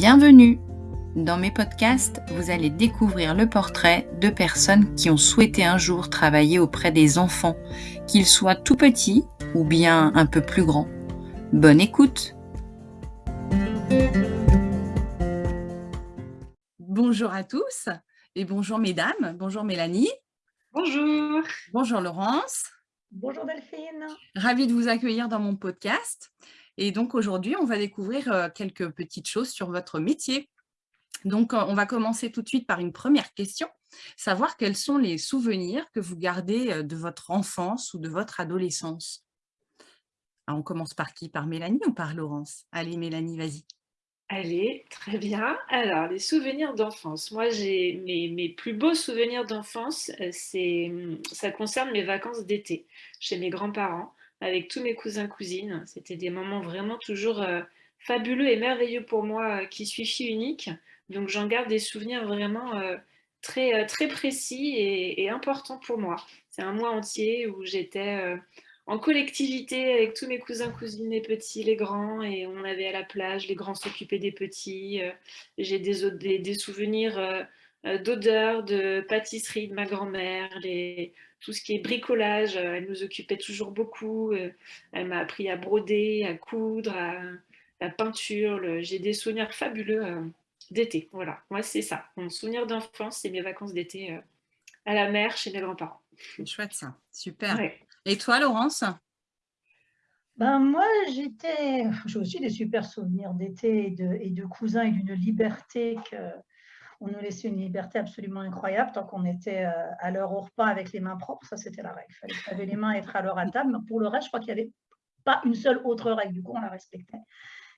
Bienvenue Dans mes podcasts, vous allez découvrir le portrait de personnes qui ont souhaité un jour travailler auprès des enfants, qu'ils soient tout petits ou bien un peu plus grands. Bonne écoute Bonjour à tous et bonjour mesdames, bonjour Mélanie. Bonjour. Bonjour Laurence. Bonjour Delphine. Ravie de vous accueillir dans mon podcast. Et donc aujourd'hui, on va découvrir euh, quelques petites choses sur votre métier. Donc, on va commencer tout de suite par une première question, savoir quels sont les souvenirs que vous gardez euh, de votre enfance ou de votre adolescence. on commence par qui? Par Mélanie ou par Laurence? Allez Mélanie, vas-y. Allez, très bien. Alors, les souvenirs d'enfance. Moi, j'ai mes, plus beaux souvenirs d'enfance, euh, ça concerne mes vacances d'été chez mes grands-parents avec tous mes cousins cousines. C'était des moments vraiment toujours euh, fabuleux et merveilleux pour moi euh, qui suis fille unique. Donc j'en garde des souvenirs vraiment euh, très, très précis et, importants pour moi. C'est un mois entier où j'étais en collectivité avec tous mes cousins, cousines, les petits, les grands, et on avait à la plage, les grands s'occupaient des petits. J'ai des, des, des, souvenirs d'odeurs, de pâtisserie de ma grand-mère, les, tout ce qui est bricolage, euh, elle nous occupait toujours beaucoup. Euh, elle m'a appris à broder, à coudre, à la peinture. J'ai des souvenirs fabuleux euh, d'été. Voilà, moi c'est ça. Mon souvenir d'enfance, c'est mes vacances d'été à la mer chez mes grands-parents. Chouette ça, super. Et toi Laurence? Ben, moi, j'étais, j'ai aussi des super souvenirs d'été et de, et de cousins et d'une liberté que, on nous laissait une liberté absolument incroyable tant qu'on était euh, à l'heure au repas avec les mains propres. Ça, c'était la règle. Il fallait laver les mains et être à l'heure à table. Mais pour le reste, je crois qu'il n'y avait pas une seule autre règle. Du coup, on la respectait.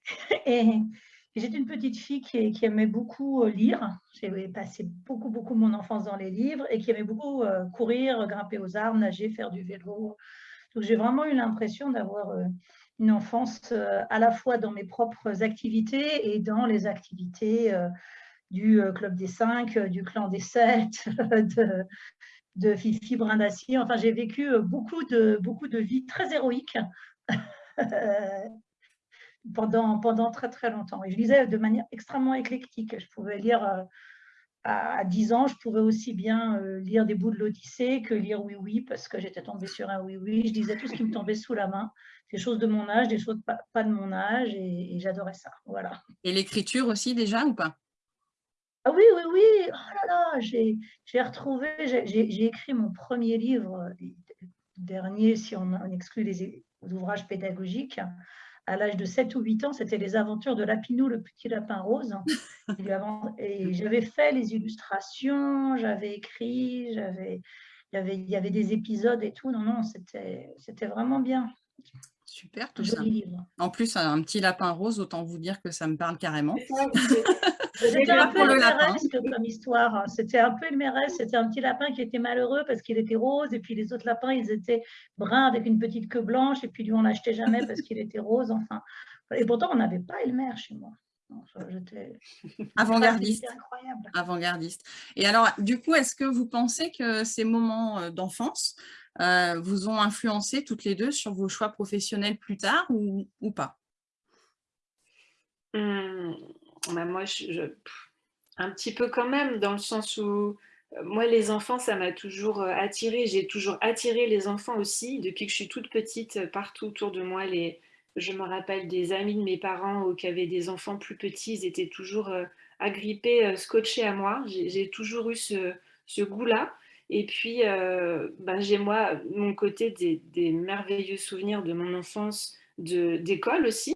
Et, j'étais une petite fille qui, aimait beaucoup euh, lire. J'ai passé beaucoup, beaucoup mon enfance dans les livres et qui aimait beaucoup euh, courir, grimper aux arbres, nager, faire du vélo. Donc, j'ai vraiment eu l'impression d'avoir une enfance à la fois dans mes propres activités et dans les activités du euh, Club des Cinq, euh, du Clan des Sept, de, Fifi Brin. Enfin, j'ai vécu euh, beaucoup de, beaucoup de vies très héroïques pendant, pendant très très longtemps. Et je lisais de manière extrêmement éclectique. Je pouvais lire à 10 ans, je pouvais aussi bien lire des bouts de l'Odyssée que lire Oui Oui, parce que j'étais tombée sur un Oui Oui. Je lisais tout ce qui me tombait sous la main, des choses de mon âge, des choses pas, de mon âge, et, et j'adorais ça. Voilà. Et l'écriture aussi déjà ou pas? Ah oui, oui, oui, oh là là, j'ai retrouvé, j'ai écrit mon premier livre, euh, dernier si on, exclut les ouvrages pédagogiques, à l'âge de 7 ou 8 ans, c'était Les aventures de Lapinou, le petit lapin rose. Et j'avais fait les illustrations, j'avais écrit, j'avais, il, y avait, il y avait des épisodes et tout. Non, non, c'était vraiment bien. Super tout ça. En plus, un petit lapin rose, autant vous dire que ça me parle carrément. C'était un peu le comme histoire. C'était un peu le C'était un petit lapin qui était malheureux parce qu'il était rose. Et puis les autres lapins, ils étaient bruns avec une petite queue blanche. Et puis lui, on l'achetait jamais parce qu'il était rose. Enfin, et pourtant, on n'avait pas Elmer chez moi. Avant-gardiste. Avant-gardiste. Et alors, du coup, est-ce que vous pensez que ces moments euh, d'enfance euh, vous ont influencé toutes les deux sur vos choix professionnels plus tard ou, pas? Mmh. Bah, moi, un petit peu quand même, dans le sens où euh, moi, les enfants, ça m'a toujours euh, attiré. J'ai toujours attiré les enfants aussi. Depuis que je suis toute petite, euh, partout autour de moi, les, je me rappelle des amis de mes parents qui avaient des enfants plus petits, ils étaient toujours agrippés, scotchés à moi. J'ai toujours eu ce, goût-là. Et puis, ben, j'ai moi, mon côté des, merveilleux souvenirs de mon enfance d'école aussi,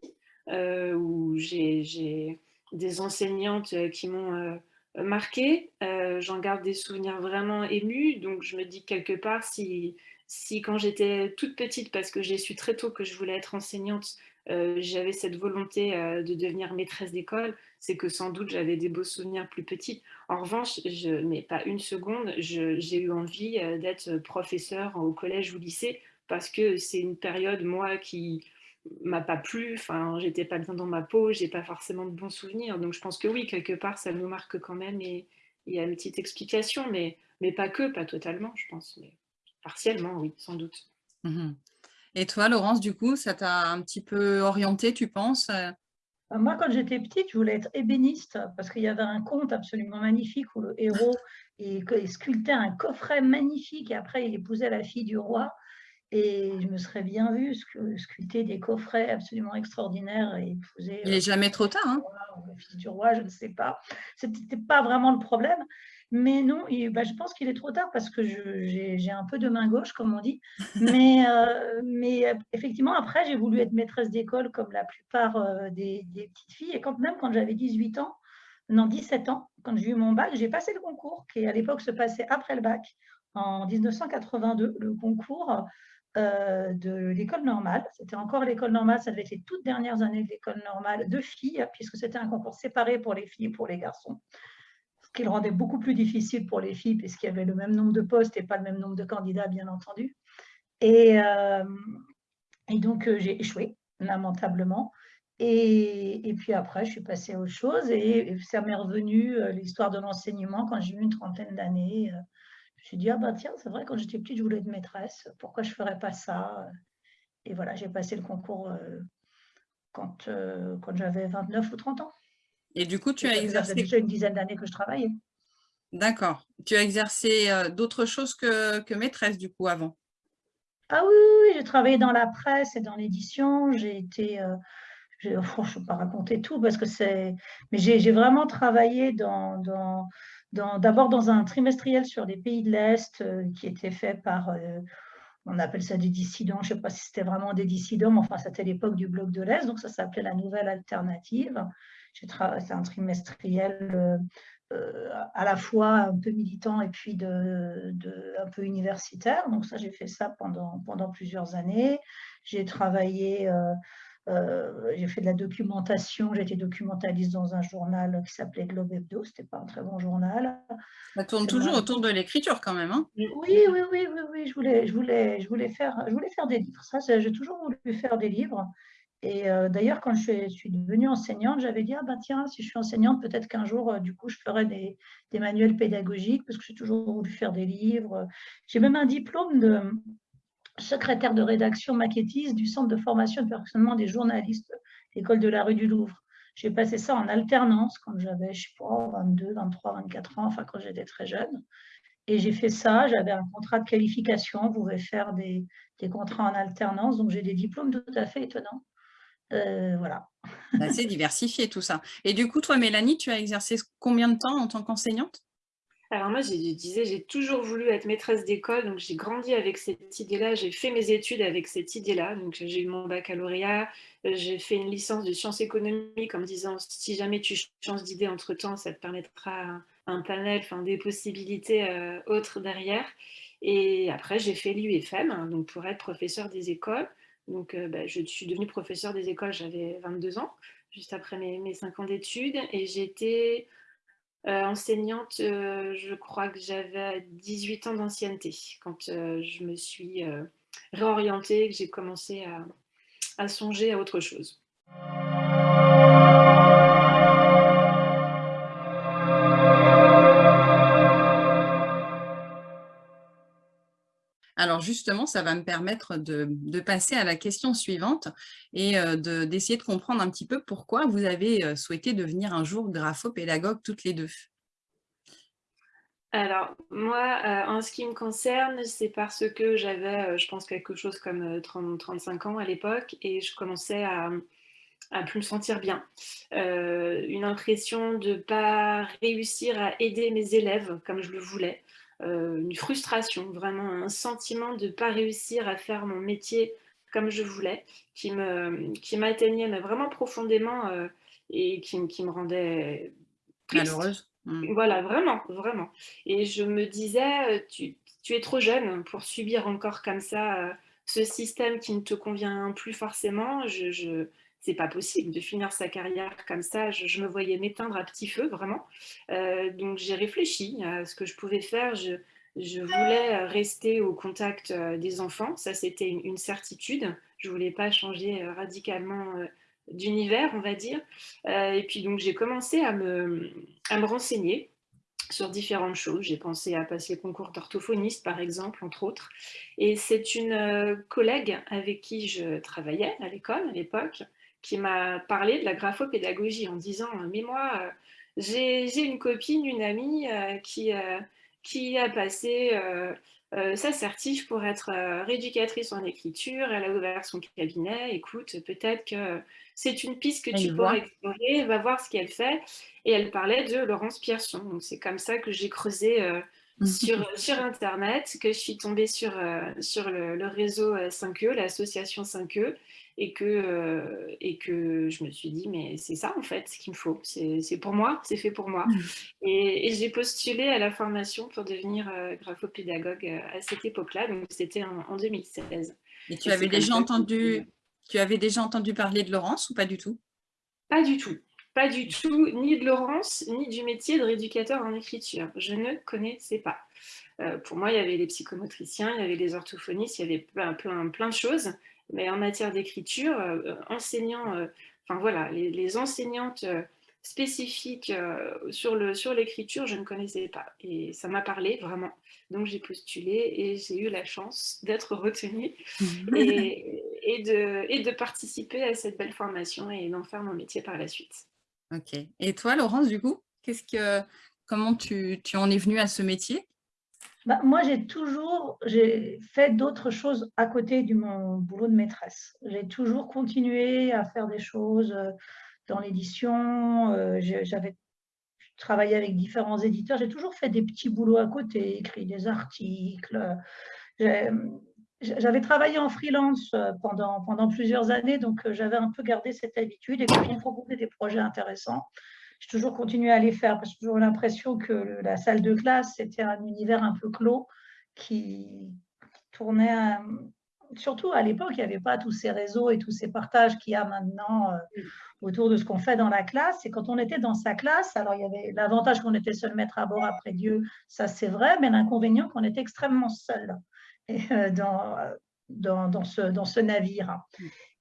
où j'ai des enseignantes euh, qui m'ont euh, marqué. Euh, j'en garde des souvenirs vraiment émus. Donc, je me dis quelque part, si, si quand j'étais toute petite, parce que j'ai su très tôt que je voulais être enseignante, j'avais cette volonté de devenir maîtresse d'école, c'est que sans doute j'avais des beaux souvenirs plus petits. En revanche, je, mais pas une seconde, j'ai eu envie d'être professeur au collège ou lycée parce que c'est une période, moi, qui, m'a pas plu, enfin, j'étais pas bien dans ma peau, j'ai pas forcément de bons souvenirs. Donc je pense que oui, quelque part, ça nous marque quand même et il y a une petite explication, mais, mais pas que, pas totalement, je pense. Mais partiellement, oui, sans doute. Mmh et toi, Laurence, du coup, ça t'a un petit peu orienté, tu penses Bah, moi, quand j'étais petite, je voulais être ébéniste parce qu'il y avait un conte absolument magnifique où le héros il, sculptait un coffret magnifique et après il épousait la fille du roi. Et je me serais bien vue sculpter des coffrets absolument extraordinaires et épouser. Il n'est jamais trop tard. Hein la fille du roi, je ne sais pas. Ce n'était pas vraiment le problème. Mais non, bah, je pense qu'il est trop tard parce que j'ai un peu de main gauche, comme on dit. Mais, euh, mais euh, effectivement, après, j'ai voulu être maîtresse d'école comme la plupart euh, des, petites filles. Et quand même, quand j'avais 18 ans, non, 17 ans, quand j'ai eu mon bac, j'ai passé le concours qui, à l'époque, se passait après le bac, en 1982, le concours de l'école normale. C'était encore l'école normale, ça devait être les toutes dernières années de l'école normale de filles, puisque c'était un concours séparé pour les filles et pour les garçons qui le rendait beaucoup plus difficile pour les filles puisqu'il y avait le même nombre de postes et pas le même nombre de candidats, bien entendu. Et, euh, et donc, euh, j'ai échoué, lamentablement. Et, et, puis après, je suis passée à autre chose et ça m'est revenu euh, l'histoire de l'enseignement quand j'ai eu une trentaine d'années. Je me suis dit, ah bah tiens, c'est vrai, quand j'étais petite, je voulais être maîtresse. Pourquoi je ne ferais pas ça? Et voilà, j'ai passé le concours quand, quand j'avais 29 ou 30 ans. Et du coup, tu as exercé… déjà une dizaine d'années que je travaillais. D'accord. Tu as exercé euh, d'autres choses que, que, maîtresse, du coup, avant? Ah oui, oui, j'ai travaillé dans la presse et dans l'édition. J'ai été… Euh, je ne vais pas raconter tout parce que c'est… Mais j'ai vraiment travaillé dans… dans D'abord dans, un trimestriel sur les pays de l'Est euh, qui était fait par on appelle ça des dissidents, je ne sais pas si c'était vraiment des dissidents, mais enfin, c'était l'époque du bloc de l'Est, donc ça s'appelait la Nouvelle Alternative. C'est un trimestriel euh, euh, à la fois un peu militant et puis un peu universitaire. Donc ça, j'ai fait ça pendant, pendant plusieurs années. J'ai travaillé, euh, j'ai fait de la documentation, j'ai été documentaliste dans un journal qui s'appelait Globe Hebdo, c'était pas un très bon journal. Ça tourne toujours autour de l'écriture quand même. Hein oui, oui, oui, oui, oui, je voulais, je voulais, je voulais, faire, je voulais faire des livres. Ça, j'ai toujours voulu faire des livres. Et euh, d'ailleurs, quand je suis, devenue enseignante, j'avais dit, ah ben tiens, si je suis enseignante, peut-être qu'un jour, euh, du coup, je ferai des, manuels pédagogiques, parce que j'ai toujours voulu faire des livres. J'ai même un diplôme de secrétaire de rédaction maquettiste du Centre de formation et de perfectionnement des journalistes, l'école de la rue du Louvre. J'ai passé ça en alternance quand j'avais, je sais pas, 22, 23, 24 ans, enfin quand j'étais très jeune. Et j'ai fait ça, j'avais un contrat de qualification, on pouvait faire des, contrats en alternance, donc j'ai des diplômes tout à fait étonnants. Euh, voilà. C'est diversifié tout ça. Et du coup, toi, Mélanie, tu as exercé combien de temps en tant qu'enseignante? Alors moi, je disais, j'ai toujours voulu être maîtresse d'école, donc j'ai grandi avec cette idée-là, j'ai fait mes études avec cette idée-là, donc j'ai eu mon baccalauréat, euh, j'ai fait une licence de sciences économiques en me disant, si jamais tu changes d'idée entre-temps, ça te permettra un panel, enfin, des possibilités euh, autres derrière. Et après, j'ai fait l'UFM, donc pour être professeur des écoles. Donc, euh, bah, je suis devenue professeure des écoles, j'avais 22 ans, juste après mes, mes 5 ans d'études. Et j'étais enseignante, euh, je crois que j'avais 18 ans d'ancienneté quand je me suis réorientée, que j'ai commencé à songer à autre chose. Alors justement, ça va me permettre de, passer à la question suivante et euh, d'essayer de, comprendre un petit peu pourquoi vous avez euh, souhaité devenir un jour graphopédagogue toutes les deux. Alors, moi, euh, en ce qui me concerne, c'est parce que j'avais, je pense, quelque chose comme 30-35 ans à l'époque et je commençais à, à plus me sentir bien. une impression de ne pas réussir à aider mes élèves comme je le voulais. Euh, une frustration, vraiment un sentiment de ne pas réussir à faire mon métier comme je voulais, qui m'atteignait qui vraiment profondément euh, et qui, qui, me rendait malheureuse. Mmh. Voilà, vraiment, vraiment. Et je me disais, euh, tu, tu, es trop jeune pour subir encore comme ça ce système qui ne te convient plus forcément. je, je c'est pas possible de finir sa carrière comme ça. Je, me voyais m'éteindre à petit feu, vraiment. Euh, donc j'ai réfléchi à ce que je pouvais faire. Je, voulais rester au contact euh, des enfants, ça c'était une, certitude. Je voulais pas changer euh, radicalement d'univers, on va dire. et puis donc j'ai commencé à me, à me renseigner sur différentes choses. J'ai pensé à passer le concours d'orthophoniste, par exemple, entre autres. Et c'est une collègue avec qui je travaillais à l'école à l'époque qui m'a parlé de la graphopédagogie en disant « Mais moi, j'ai une copine, une amie qui, qui a passé euh, sa certif pour être euh, rééducatrice en écriture, elle a ouvert son cabinet, écoute, peut-être que c'est une piste que tu pourrais explorer, va voir ce qu'elle fait. Et elle parlait de Laurence Pierson. Donc c'est comme ça que j'ai creusé euh, sur, sur Internet, que je suis tombée sur, sur le, le réseau 5E, l'association 5E, et que, euh, et que je me suis dit, mais c'est ça en fait ce qu'il me faut, c'est pour moi, c'est fait pour moi. Et, j'ai postulé à la formation pour devenir euh, graphopédagogue euh, à cette époque-là, donc c'était en, 2016. Et tu avais, déjà entendu, tu avais déjà entendu parler de Laurence ou pas du tout? Pas du tout. Pas du tout, ni de Laurence, ni du métier de rééducateur en écriture. Je ne connaissais pas. pour moi, il y avait les psychomotriciens, il y avait les orthophonistes, il y avait plein, plein, plein de choses. Mais en matière d'écriture, euh, euh, enseignants, euh, enfin voilà, les, enseignantes spécifiques sur l'écriture, sur je ne connaissais pas. Et ça m'a parlé vraiment. Donc j'ai postulé et j'ai eu la chance d'être retenue et, et, de, et de participer à cette belle formation et d'en faire mon métier par la suite. Ok. Et toi, Laurence, du coup, comment tu, en es venue à ce métier? Bah, moi, j'ai toujours fait d'autres choses à côté de mon boulot de maîtresse. J'ai toujours continué à faire des choses euh, dans l'édition. Euh, j'avais travaillé avec différents éditeurs. J'ai toujours fait des petits boulots à côté, écrit des articles. J'avais travaillé en freelance euh, pendant, pendant plusieurs années, donc j'avais un peu gardé cette habitude. Et quand on proposait des projets intéressants, j'ai toujours continué à les faire parce que j'ai toujours l'impression que la salle de classe, c'était un univers un peu clos qui, tournait. Surtout à l'époque, il n'y avait pas tous ces réseaux et tous ces partages qu'il y a maintenant euh, autour de ce qu'on fait dans la classe. Et quand on était dans sa classe, alors il y avait l'avantage qu'on était seul maître à bord après Dieu, ça c'est vrai, mais l'inconvénient qu'on était extrêmement seul euh, dans, dans, dans, ce, dans ce navire.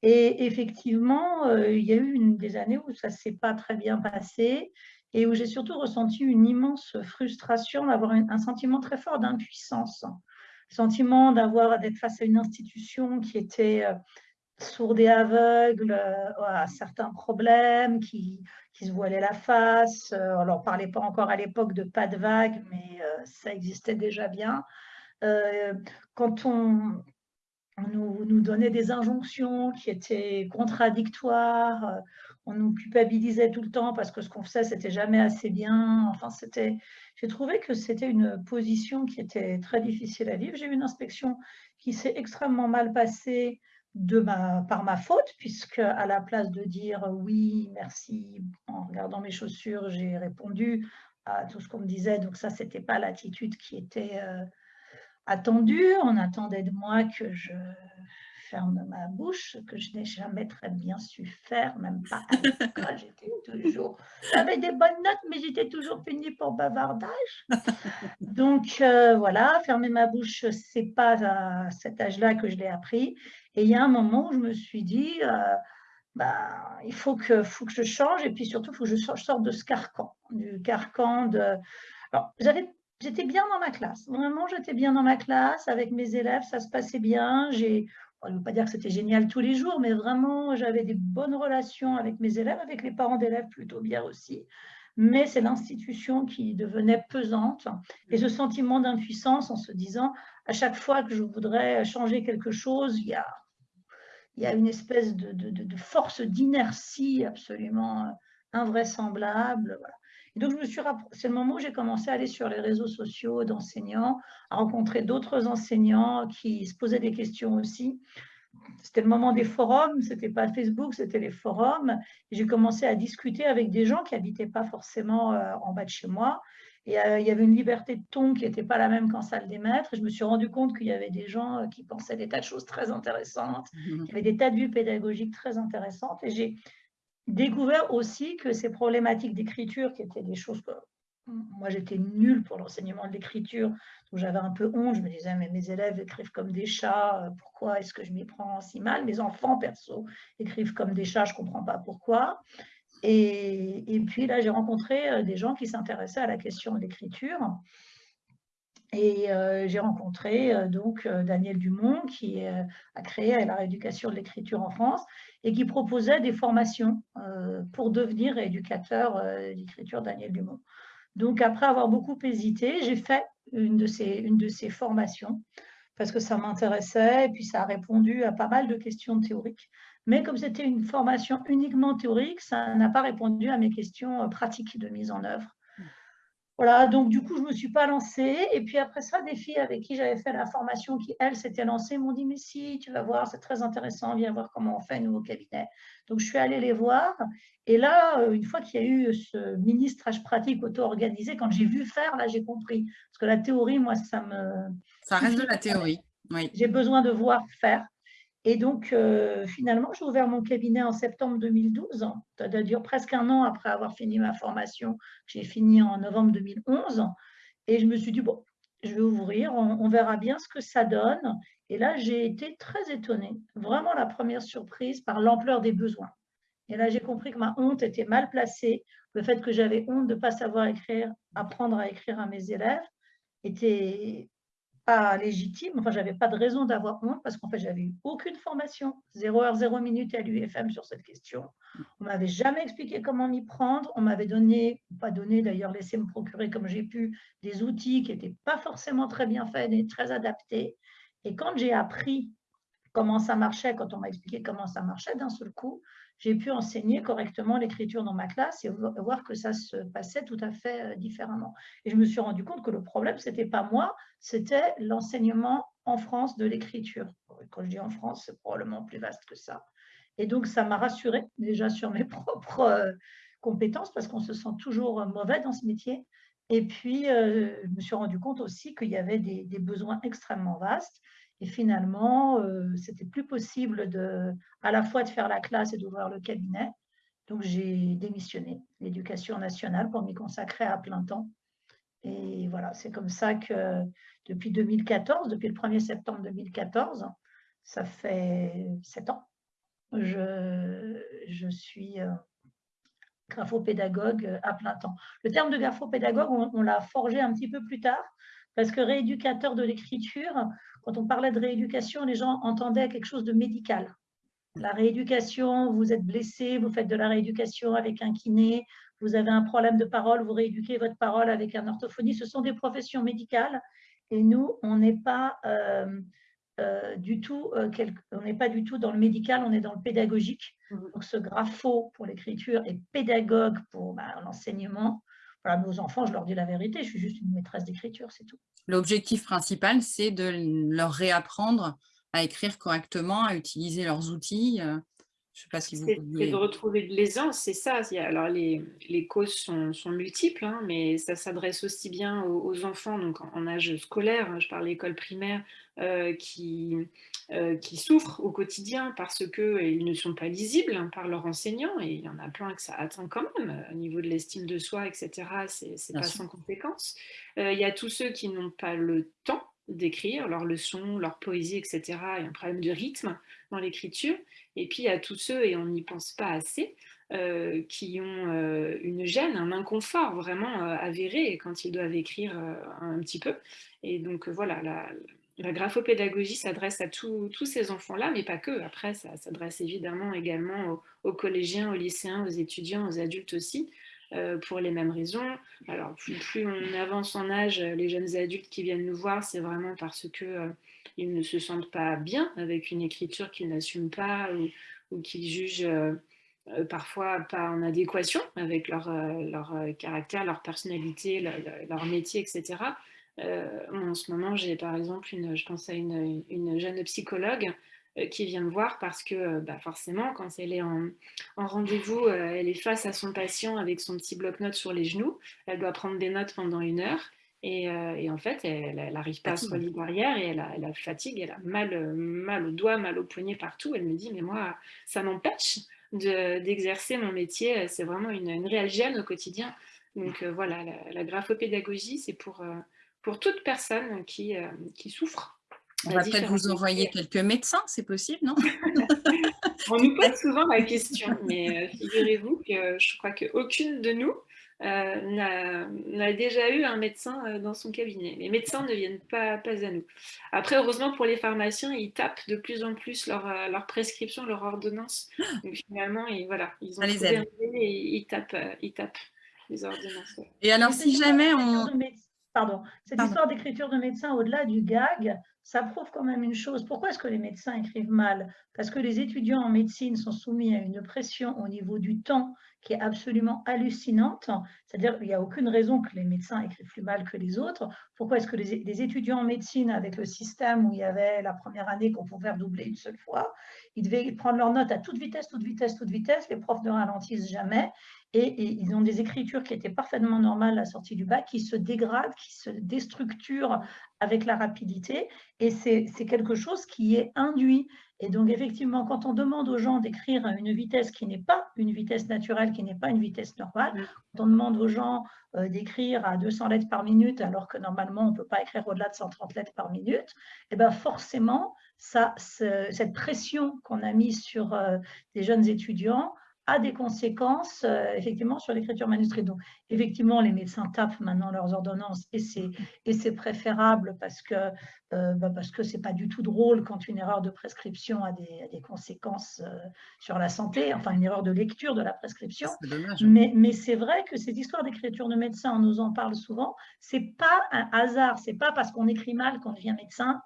Et effectivement, euh, il y a eu une des années où ça ne s'est pas très bien passé et où j'ai surtout ressenti une immense frustration, d'avoir un sentiment très fort d'impuissance, sentiment d'avoir d'être face à une institution qui était euh, sourde et aveugle euh, à certains problèmes, qui, qui se voilait la face. On ne parlait pas encore à l'époque de pas de vague, mais ça existait déjà bien. Quand on, on nous, donnait des injonctions qui étaient contradictoires, euh, on nous culpabilisait tout le temps parce que ce qu'on faisait, c'était jamais assez bien. Enfin, c'était, j'ai trouvé que c'était une position qui était très difficile à vivre. J'ai eu une inspection qui s'est extrêmement mal passée de ma, par ma faute, puisque à la place de dire oui, merci, en regardant mes chaussures, j'ai répondu à tout ce qu'on me disait. Donc ça, c'était pas l'attitude qui était euh, attendu. On attendait de moi que je ferme ma bouche, que je n'ai jamais très bien su faire, même pas à l'école. J'étais toujours. J'avais des bonnes notes, mais j'étais toujours punie pour bavardage. Donc euh, voilà, fermer ma bouche, c'est pas à cet âge-là que je l'ai appris. Et il y a un moment où je me suis dit. Euh, bah, il faut que, faut que je change et puis surtout, il faut que je sorte de ce carcan, du carcan de... Alors, j'avais j'étais bien dans ma classe. Vraiment, j'étais bien dans ma classe avec mes élèves, ça se passait bien. J'ai, je ne veux pas dire que c'était génial tous les jours, mais vraiment, j'avais des bonnes relations avec mes élèves, avec les parents d'élèves plutôt bien aussi. Mais c'est l'institution qui devenait pesante et ce sentiment d'impuissance en se disant à chaque fois que je voudrais changer quelque chose, il y a, une espèce de, de, de force d'inertie absolument invraisemblable. Voilà donc, je me suis c'est le moment où j'ai commencé à aller sur les réseaux sociaux d'enseignants, à rencontrer d'autres enseignants qui se posaient des questions aussi. C'était le moment des forums, c'était pas Facebook, c'était les forums. J'ai commencé à discuter avec des gens qui n'habitaient pas forcément euh, en bas de chez moi. Et euh, il y avait une liberté de ton qui n'était pas la même qu'en salle des maîtres. Et je me suis rendu compte qu'il y avait des gens euh, qui pensaient des tas de choses très intéressantes, mmh. qui avaient des tas de vues pédagogiques très intéressantes. Et j'ai découvert aussi que ces problématiques d'écriture, qui étaient des choses que moi j'étais nulle pour l'enseignement de l'écriture, donc j'avais un peu honte, je me disais mais mes élèves écrivent comme des chats, euh, pourquoi est-ce que je m'y prends si mal? Mes enfants perso écrivent comme des chats, je ne comprends pas pourquoi. Et, puis là, j'ai rencontré des gens qui s'intéressaient à la question de l'écriture. Et j'ai rencontré donc Daniel Dumont qui a créé la rééducation de l'écriture en France et qui proposait des formations pour devenir éducateur d'écriture Daniel Dumont. Donc après avoir beaucoup hésité, j'ai fait une de ces formations parce que ça m'intéressait et puis ça a répondu à pas mal de questions théoriques. Mais comme c'était une formation uniquement théorique, ça n'a pas répondu à mes questions pratiques de mise en œuvre. Voilà, donc du coup, je ne me suis pas lancée. Et puis après ça, des filles avec qui j'avais fait la formation, qui, elles, s'étaient lancées, m'ont dit, mais si, tu vas voir, c'est très intéressant, viens voir comment on fait, nous, au cabinet. Donc, je suis allée les voir. Et là, euh, une fois qu'il y a eu ce ministrage pratique auto-organisé, quand j'ai vu faire, là, j'ai compris. Parce que la théorie, moi, ça me... Ça reste de la théorie, oui. J'ai besoin de voir faire. Et donc, euh, finalement, j'ai ouvert mon cabinet en septembre 2012. Ça doit durer presque un an après avoir fini ma formation. J'ai fini en novembre 2011. Et je me suis dit, bon, je vais ouvrir, on, verra bien ce que ça donne. Et là, j'ai été très étonnée. Vraiment la première surprise par l'ampleur des besoins. Et là, j'ai compris que ma honte était mal placée. Le fait que j'avais honte de ne pas savoir écrire, apprendre à écrire à mes élèves, était pas légitime, enfin, j'avais pas de raison d'avoir honte parce qu'en fait, j'avais eu aucune formation, 0 heure, 0 minute à l'UFM sur cette question. On m'avait jamais expliqué comment m'y prendre. On m'avait donné, pas donné d'ailleurs, laissé me procurer comme j'ai pu des outils qui n'étaient pas forcément très bien faits et très adaptés. Et quand j'ai appris comment ça marchait, quand on m'a expliqué comment ça marchait d'un seul coup, j'ai pu enseigner correctement l'écriture dans ma classe et voir que ça se passait tout à fait euh, différemment. Et je me suis rendu compte que le problème, ce n'était pas moi, c'était l'enseignement en France de l'écriture. Quand je dis en France, c'est probablement plus vaste que ça. Et donc, ça m'a rassurée déjà sur mes propres euh, compétences parce qu'on se sent toujours mauvais dans ce métier. Et puis, euh, je me suis rendu compte aussi qu'il y avait des besoins extrêmement vastes et finalement, euh, c'était plus possible de, à la fois de faire la classe et d'ouvrir le cabinet. Donc, j'ai démissionné l'éducation nationale pour m'y consacrer à plein temps. Et voilà, c'est comme ça que depuis 2014, depuis le 1er septembre 2014, ça fait sept ans, je, je suis euh, graphopédagogue à plein temps. Le terme de graphopédagogue, on, on l'a forgé un petit peu plus tard, parce que rééducateur de l'écriture, quand on parlait de rééducation, les gens entendaient quelque chose de médical. La rééducation, vous êtes blessé, vous faites de la rééducation avec un kiné, vous avez un problème de parole, vous rééduquez votre parole avec un orthophoniste. Ce sont des professions médicales et nous, on n'est pas euh, euh, du tout, euh, on n'est pas du tout dans le médical, on est dans le pédagogique. Mmh. Donc ce grapho pour l'écriture et pédagogue pour bah, l'enseignement. Voilà, nos enfants, je leur dis la vérité, je suis juste une maîtresse d'écriture, c'est tout. L'objectif principal, c'est de leur réapprendre à écrire correctement, à utiliser leurs outils. Euh, je sais pas si vous C'est de retrouver de l'aisance, c'est ça. Alors, les, les causes sont, sont multiples, hein, mais ça s'adresse aussi bien aux, enfants donc en, âge scolaire, hein, je parle l'école primaire, qui, euh, qui souffrent au quotidien parce qu'ils ne sont pas lisibles hein, par leurs enseignants, et il y en a plein que ça atteint quand même, au niveau de l'estime de soi, etc., c'est pas sans conséquence. il y a tous ceux qui n'ont pas le temps d'écrire leurs leçons, leur poésie, etc. Il y a un problème de rythme dans l'écriture. Et puis, il y a tous ceux, et on n'y pense pas assez, euh, qui ont euh, une gêne, un inconfort vraiment euh, avéré quand ils doivent écrire un petit peu. Et donc, voilà, la, la graphopédagogie s'adresse à tous ces enfants-là, mais pas que. Après, ça s'adresse évidemment également aux, collégiens, aux lycéens, aux étudiants, aux adultes aussi. Euh, pour les mêmes raisons. Alors, plus, on avance en âge, les jeunes adultes qui viennent nous voir, c'est vraiment parce qu'ils euh, ne se sentent pas bien avec une écriture qu'ils n'assument pas ou, qu'ils jugent euh, parfois pas en adéquation avec leur caractère, leur personnalité, leur, métier, etc. en ce moment, j'ai par exemple, une, je pense à une, une jeune psychologue euh, qui vient me voir parce que euh, bah forcément, quand elle est en, rendez-vous, euh, elle est face à son patient avec son petit bloc-notes sur les genoux. Elle doit prendre des notes pendant une heure. Et, en fait, elle n'arrive pas à se relier derrière et elle a, elle a, fatigue, elle a mal, mal au doigt, mal au poignet, partout. Elle me dit, mais moi, ça m'empêche d'exercer mon métier. C'est vraiment une, une, réelle gêne au quotidien. Donc voilà, la, la graphopédagogie, c'est pour, pour toute personne qui, qui souffre On va peut-être vous envoyer quelques médecins, c'est possible, non? On nous pose souvent la question, mais figurez-vous que je crois qu'aucune de nous euh, n'a déjà eu un médecin euh, dans son cabinet. Les médecins ne viennent pas, pas à nous. Après, heureusement pour les pharmaciens, ils tapent de plus en plus leur, euh, leur prescription, leur ordonnance. Donc finalement, ils, voilà, ils ont un et ils tapent, ils tapent les ordonnances. Et alors, si jamais on... Pardon, cette histoire d'écriture de médecin au-delà du gag, ça prouve quand même une chose. Pourquoi est-ce que les médecins écrivent mal? Parce que les étudiants en médecine sont soumis à une pression au niveau du temps qui est absolument hallucinante. C'est-à-dire qu'il n'y a aucune raison que les médecins écrivent plus mal que les autres. Pourquoi est-ce que les, étudiants en médecine, avec le système où il y avait la première année qu'on pouvait redoubler une seule fois, ils devaient prendre leurs notes à toute vitesse, toute vitesse, toute vitesse. Les profs ne ralentissent jamais. Et, ils ont des écritures qui étaient parfaitement normales à la sortie du bac, qui se dégradent, qui se déstructurent avec la rapidité. Et c'est quelque chose qui est induit. Et donc, effectivement, quand on demande aux gens d'écrire à une vitesse qui n'est pas une vitesse naturelle, qui n'est pas une vitesse normale, mm. quand on demande aux gens euh, d'écrire à 200 lettres par minute, alors que normalement, on ne peut pas écrire au-delà de 130 lettres par minute, et eh bien forcément, ça, cette pression qu'on a mise sur euh, des jeunes étudiants a des conséquences euh, effectivement sur l'écriture manuscrite. Donc effectivement, les médecins tapent maintenant leurs ordonnances et c'est et c'est préférable parce que euh, bah parce que c'est pas du tout drôle quand une erreur de prescription a des, des conséquences euh, sur la santé, enfin une erreur de lecture de la prescription. Mais mais c'est vrai que cette histoire d'écriture de médecin, on nous en parle souvent. C'est pas un hasard, c'est pas parce qu'on écrit mal qu'on devient médecin.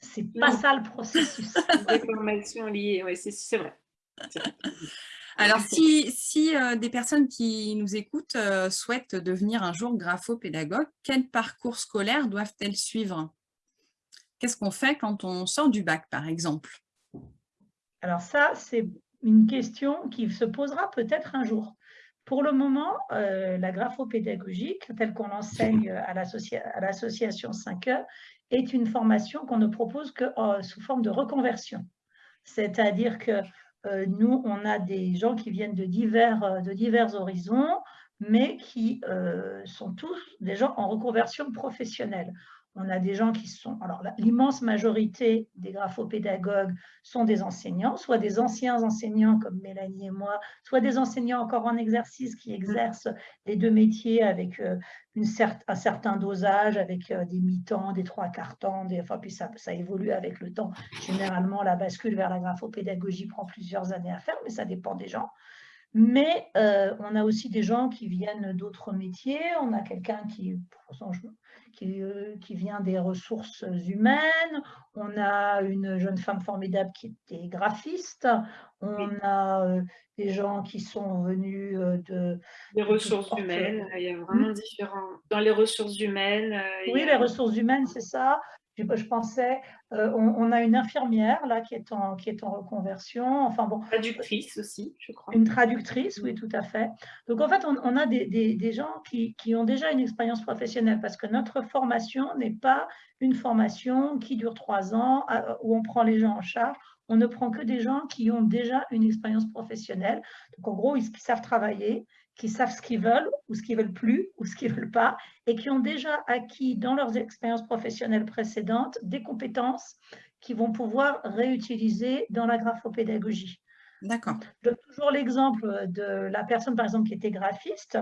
C'est pas ça le processus. Des formations liées, oui, c'est vrai. Alors, si, euh, des personnes qui nous écoutent euh, souhaitent devenir un jour graphopédagogue, quel parcours scolaire doivent-elles suivre? Qu'est-ce qu'on fait quand on sort du bac, par exemple? Alors ça, c'est une question qui se posera peut-être un jour. Pour le moment, euh, la graphopédagogique, telle qu'on l'enseigne à l'association 5E, est une formation qu'on ne propose que sous forme de reconversion. C'est-à-dire que euh, nous, on a des gens qui viennent de divers, euh, horizons, mais qui euh, sont tous des gens en reconversion professionnelle. On a des gens qui sont, alors l'immense majorité des graphopédagogues sont des enseignants, soit des anciens enseignants comme Mélanie et moi, soit des enseignants encore en exercice qui exercent les deux métiers avec euh, un certain dosage, avec euh, des mi-temps, des trois quarts temps, des, enfin puis ça, ça évolue avec le temps. Généralement, la bascule vers la graphopédagogie prend plusieurs années à faire, mais ça dépend des gens. Mais euh, on a aussi des gens qui viennent d'autres métiers. On a quelqu'un qui, qui, euh, qui, vient des ressources humaines. On a une jeune femme formidable qui était graphiste. On a euh, des gens qui sont venus de... Des ressources humaines, il y a vraiment hmm? différents... Dans les ressources humaines... oui, les ressources humaines, c'est ça je, pensais, euh, on, a une infirmière là qui est en, qui est en reconversion. Enfin bon. Traductrice aussi, je crois. Une traductrice, oui, tout à fait. Donc en fait, on, a des, des, gens qui, qui, ont déjà une expérience professionnelle parce que notre formation n'est pas une formation qui dure trois ans euh, où on prend les gens en charge. On ne prend que des gens qui ont déjà une expérience professionnelle. Donc en gros, ils savent travailler, qui savent ce qu'ils veulent ou ce qu'ils veulent plus ou ce qu'ils veulent pas et qui ont déjà acquis dans leurs expériences professionnelles précédentes des compétences qu'ils vont pouvoir réutiliser dans la graphopédagogie. D'accord. Je donne toujours l'exemple de la personne, par exemple, qui était graphiste.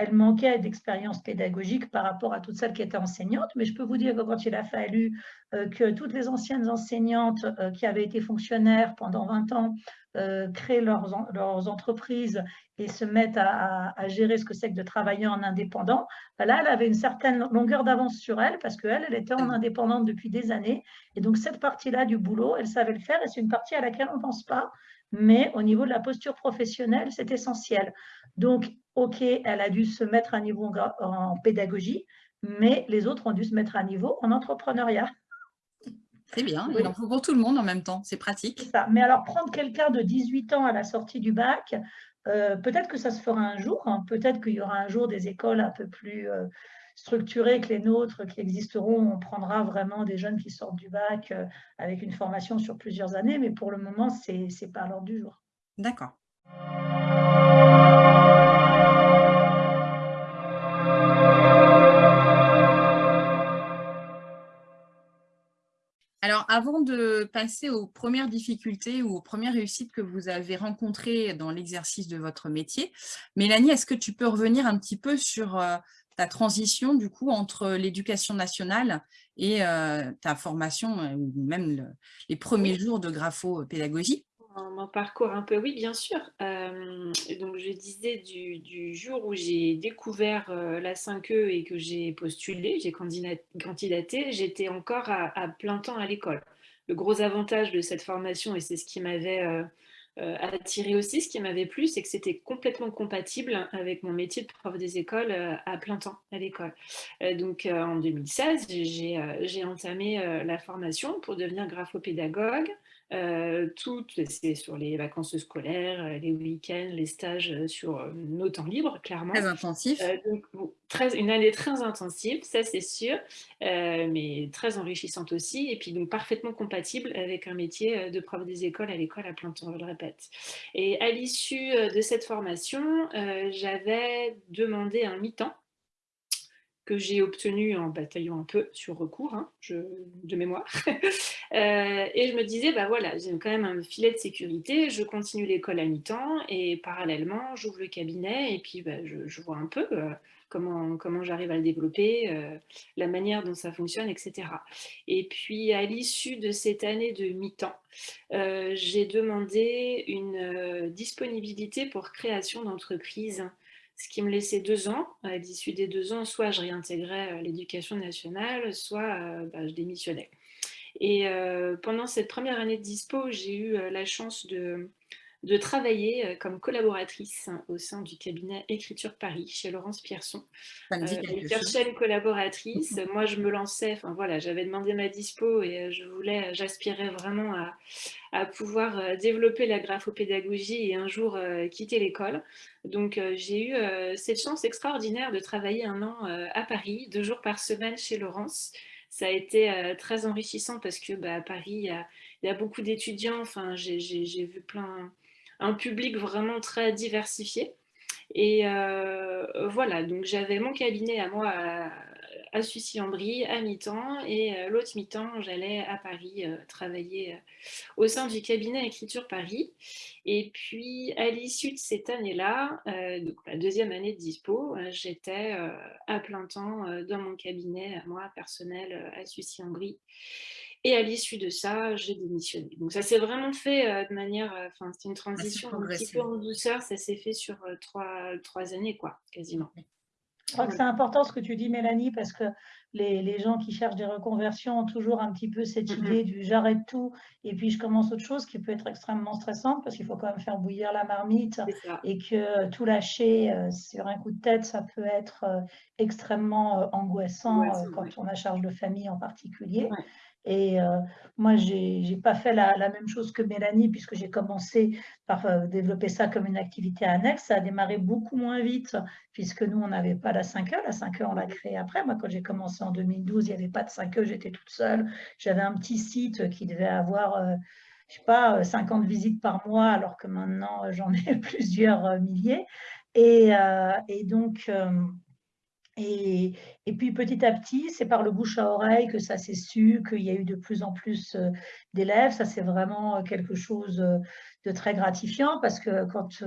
Elle manquait d'expérience pédagogique par rapport à toutes celles qui étaient enseignantes, mais je peux vous dire que quand il a fallu euh, que toutes les anciennes enseignantes euh, qui avaient été fonctionnaires pendant 20 ans euh, créent leurs, entreprises et se mettent à, gérer ce que c'est que de travailler en indépendant, ben là, elle avait une certaine longueur d'avance sur elle parce qu'elle, elle était en indépendante depuis des années. Et donc, cette partie-là du boulot, elle savait le faire et c'est une partie à laquelle on ne pense pas. Mais au niveau de la posture professionnelle, c'est essentiel. Donc, OK, elle a dû se mettre à niveau en pédagogie, mais les autres ont dû se mettre à niveau en entrepreneuriat. C'est bien, il en faut pour tout le monde en même temps, c'est pratique. Ça. Mais alors, prendre quelqu'un de 18 ans à la sortie du bac, euh, peut-être que ça se fera un jour, hein. peut-être qu'il y aura un jour des écoles un peu plus euh, structurées que les nôtres qui existeront. On prendra vraiment des jeunes qui sortent du bac euh, avec une formation sur plusieurs années, mais pour le moment, ce n'est pas à l'ordre du jour. D'accord. Alors, avant de passer aux premières difficultés ou aux premières réussites que vous avez rencontrées dans l'exercice de votre métier, Mélanie, est-ce que tu peux revenir un petit peu sur euh, ta transition du coup entre l'éducation nationale et euh, ta formation, euh, ou même les premiers jours de graphopédagogie? Mon parcours un peu, oui, bien sûr. donc, je disais du, jour où j'ai découvert la 5E et que j'ai postulé, j'ai candidaté, j'étais encore à, plein temps à l'école. Le gros avantage de cette formation, et c'est ce qui m'avait attiré aussi, ce qui m'avait plu, c'est que c'était complètement compatible avec mon métier de prof des écoles à plein temps à l'école. donc, en 2016, j'ai entamé la formation pour devenir graphopédagogue. Euh, tout, c'est sur les vacances scolaires, euh, les week-ends, les stages euh, sur nos temps libres, clairement. Très intensif. donc, très, une année très intensive, ça c'est sûr, mais très enrichissante aussi, et puis donc parfaitement compatible avec un métier de prof des écoles à l'école à plein temps, je le répète. Et à l'issue de cette formation, j'avais demandé un mi-temps que j'ai obtenu en bataillant un peu sur recours, hein, de mémoire. Euh, et je me disais, bah voilà, j'ai quand même un filet de sécurité, je continue l'école à mi-temps et parallèlement, j'ouvre le cabinet et puis bah, je, vois un peu euh, comment, comment j'arrive à le développer, euh, la manière dont ça fonctionne, etc. Et puis, à l'issue de cette année de mi-temps, j'ai demandé une disponibilité pour création d'entreprise ce qui me laissait deux ans. À l'issue des deux ans, soit je réintégrais euh, l'éducation nationale, soit euh, bah, je démissionnais. Et euh, pendant cette première année de dispo, j'ai eu la chance de, de travailler comme collaboratrice au sein du cabinet Écriture Paris chez Laurence Pierson. Euh, collaboratrice. Moi, je me lançais, enfin voilà, j'avais demandé ma dispo et je voulais, j'aspirais vraiment à, à pouvoir euh, développer la graphopédagogie et un jour euh, quitter l'école. Donc euh, j'ai eu cette chance extraordinaire de travailler un an à Paris, deux jours par semaine chez Laurence. Ça a été très enrichissant parce que bah, à Paris, il y y a beaucoup d'étudiants, enfin, j'ai vu plein, un public vraiment très diversifié. Et voilà, donc j'avais mon cabinet à moi à Sucy-en-Brie à mi-temps et euh, l'autre mi-temps, j'allais à Paris euh, travailler euh, au sein du cabinet Écriture Paris. Et puis, à l'issue de cette année-là, donc la deuxième année de dispo, j'étais à plein temps dans mon cabinet, moi, personnel, à Sucy-en-Brie. Et à l'issue de ça, j'ai démissionné. Donc ça s'est vraiment fait de manière, enfin c'est une transition un petit peu en douceur, ça s'est fait sur trois, trois années, quoi, quasiment. Je crois que c'est important ce que tu dis, Mélanie, parce que les, gens qui cherchent des reconversions ont toujours un petit peu cette idée du j'arrête tout et puis je commence autre chose qui peut être extrêmement stressante parce qu'il faut quand même faire bouillir la marmite et que tout lâcher euh, sur un coup de tête, ça peut être euh, extrêmement euh, angoissant quand on a charge de famille en particulier. Et euh, moi, je n'ai pas fait la, même chose que Mélanie, puisque j'ai commencé par euh, développer ça comme une activité annexe. Ça a démarré beaucoup moins vite, puisque nous, on n'avait pas la 5E. La 5E, on l'a créée après. Moi, quand j'ai commencé en 2012, il n'y avait pas de 5E, j'étais toute seule. J'avais un petit site qui devait avoir... Euh, je sais pas, 50 visites par mois, alors que maintenant, j'en ai plusieurs milliers. Et donc, et, puis petit à petit, c'est par le bouche à oreille que ça s'est su, qu'il y a eu de plus en plus euh, d'élèves. Ça, c'est vraiment euh, quelque chose euh, de très gratifiant parce que quand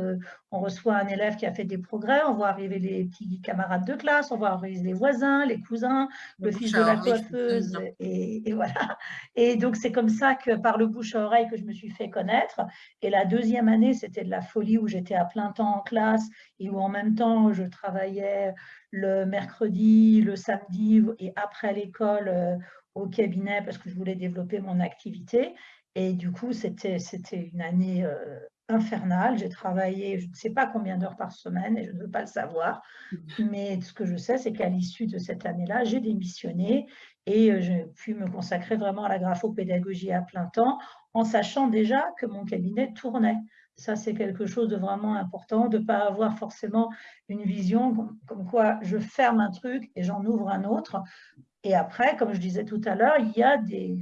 on reçoit un élève qui a fait des progrès, on voit arriver les petits camarades de classe, on voit arriver les voisins, les cousins, le, fils de la coiffeuse, et, et, voilà. Et donc, c'est comme ça que par le bouche à oreille que je me suis fait connaître. Et la deuxième année, c'était de la folie où j'étais à plein temps en classe et où en même temps, je travaillais le mercredi, le samedi et après l'école euh, au cabinet parce que je voulais développer mon activité. Et du coup, c'était une année euh, infernale. J'ai travaillé, je ne sais pas combien d'heures par semaine et je ne veux pas le savoir. Mmh. Mais ce que je sais, c'est qu'à l'issue de cette année-là, j'ai démissionné et euh, j'ai pu me consacrer vraiment à la graphopédagogie à plein temps en sachant déjà que mon cabinet tournait. Ça, c'est quelque chose de vraiment important, de ne pas avoir forcément une vision comme, quoi je ferme un truc et j'en ouvre un autre. Et après, comme je disais tout à l'heure, il y a des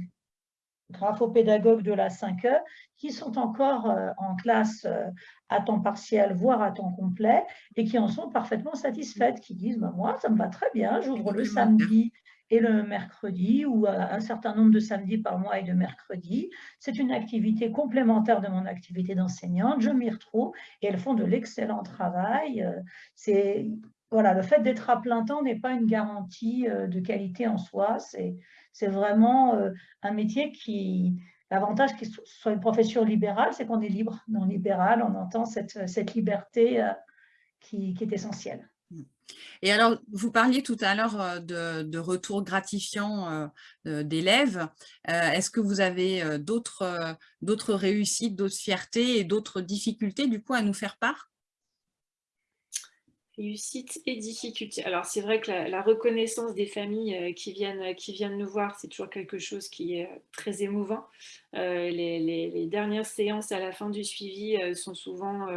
graphopédagogues de la 5E qui sont encore euh, en classe euh, à temps partiel, voire à temps complet, et qui en sont parfaitement satisfaites, qui disent bah, Moi, ça me va très bien, j'ouvre le samedi et le mercredi ou un certain nombre de samedis par mois et de mercredis. C'est une activité complémentaire de mon activité d'enseignante. Je m'y retrouve et elles font de l'excellent travail. C'est voilà, le fait d'être à plein temps n'est pas une garantie de qualité en soi. C'est vraiment un métier qui, L'avantage qu'il soit une profession libérale, c'est qu'on est libre. Non libéral, on entend cette, cette liberté qui, est essentielle. Et alors, vous parliez tout à l'heure euh, de, de, retour gratifiant euh, euh, d'élèves. Est-ce que vous avez d'autres réussites, d'autres fiertés et d'autres difficultés du coup à nous faire part? Réussite et difficultés. Alors, c'est vrai que la, reconnaissance des familles qui, viennent, qui viennent nous voir, c'est toujours quelque chose qui est très émouvant. les, dernières séances à la fin du suivi sont souvent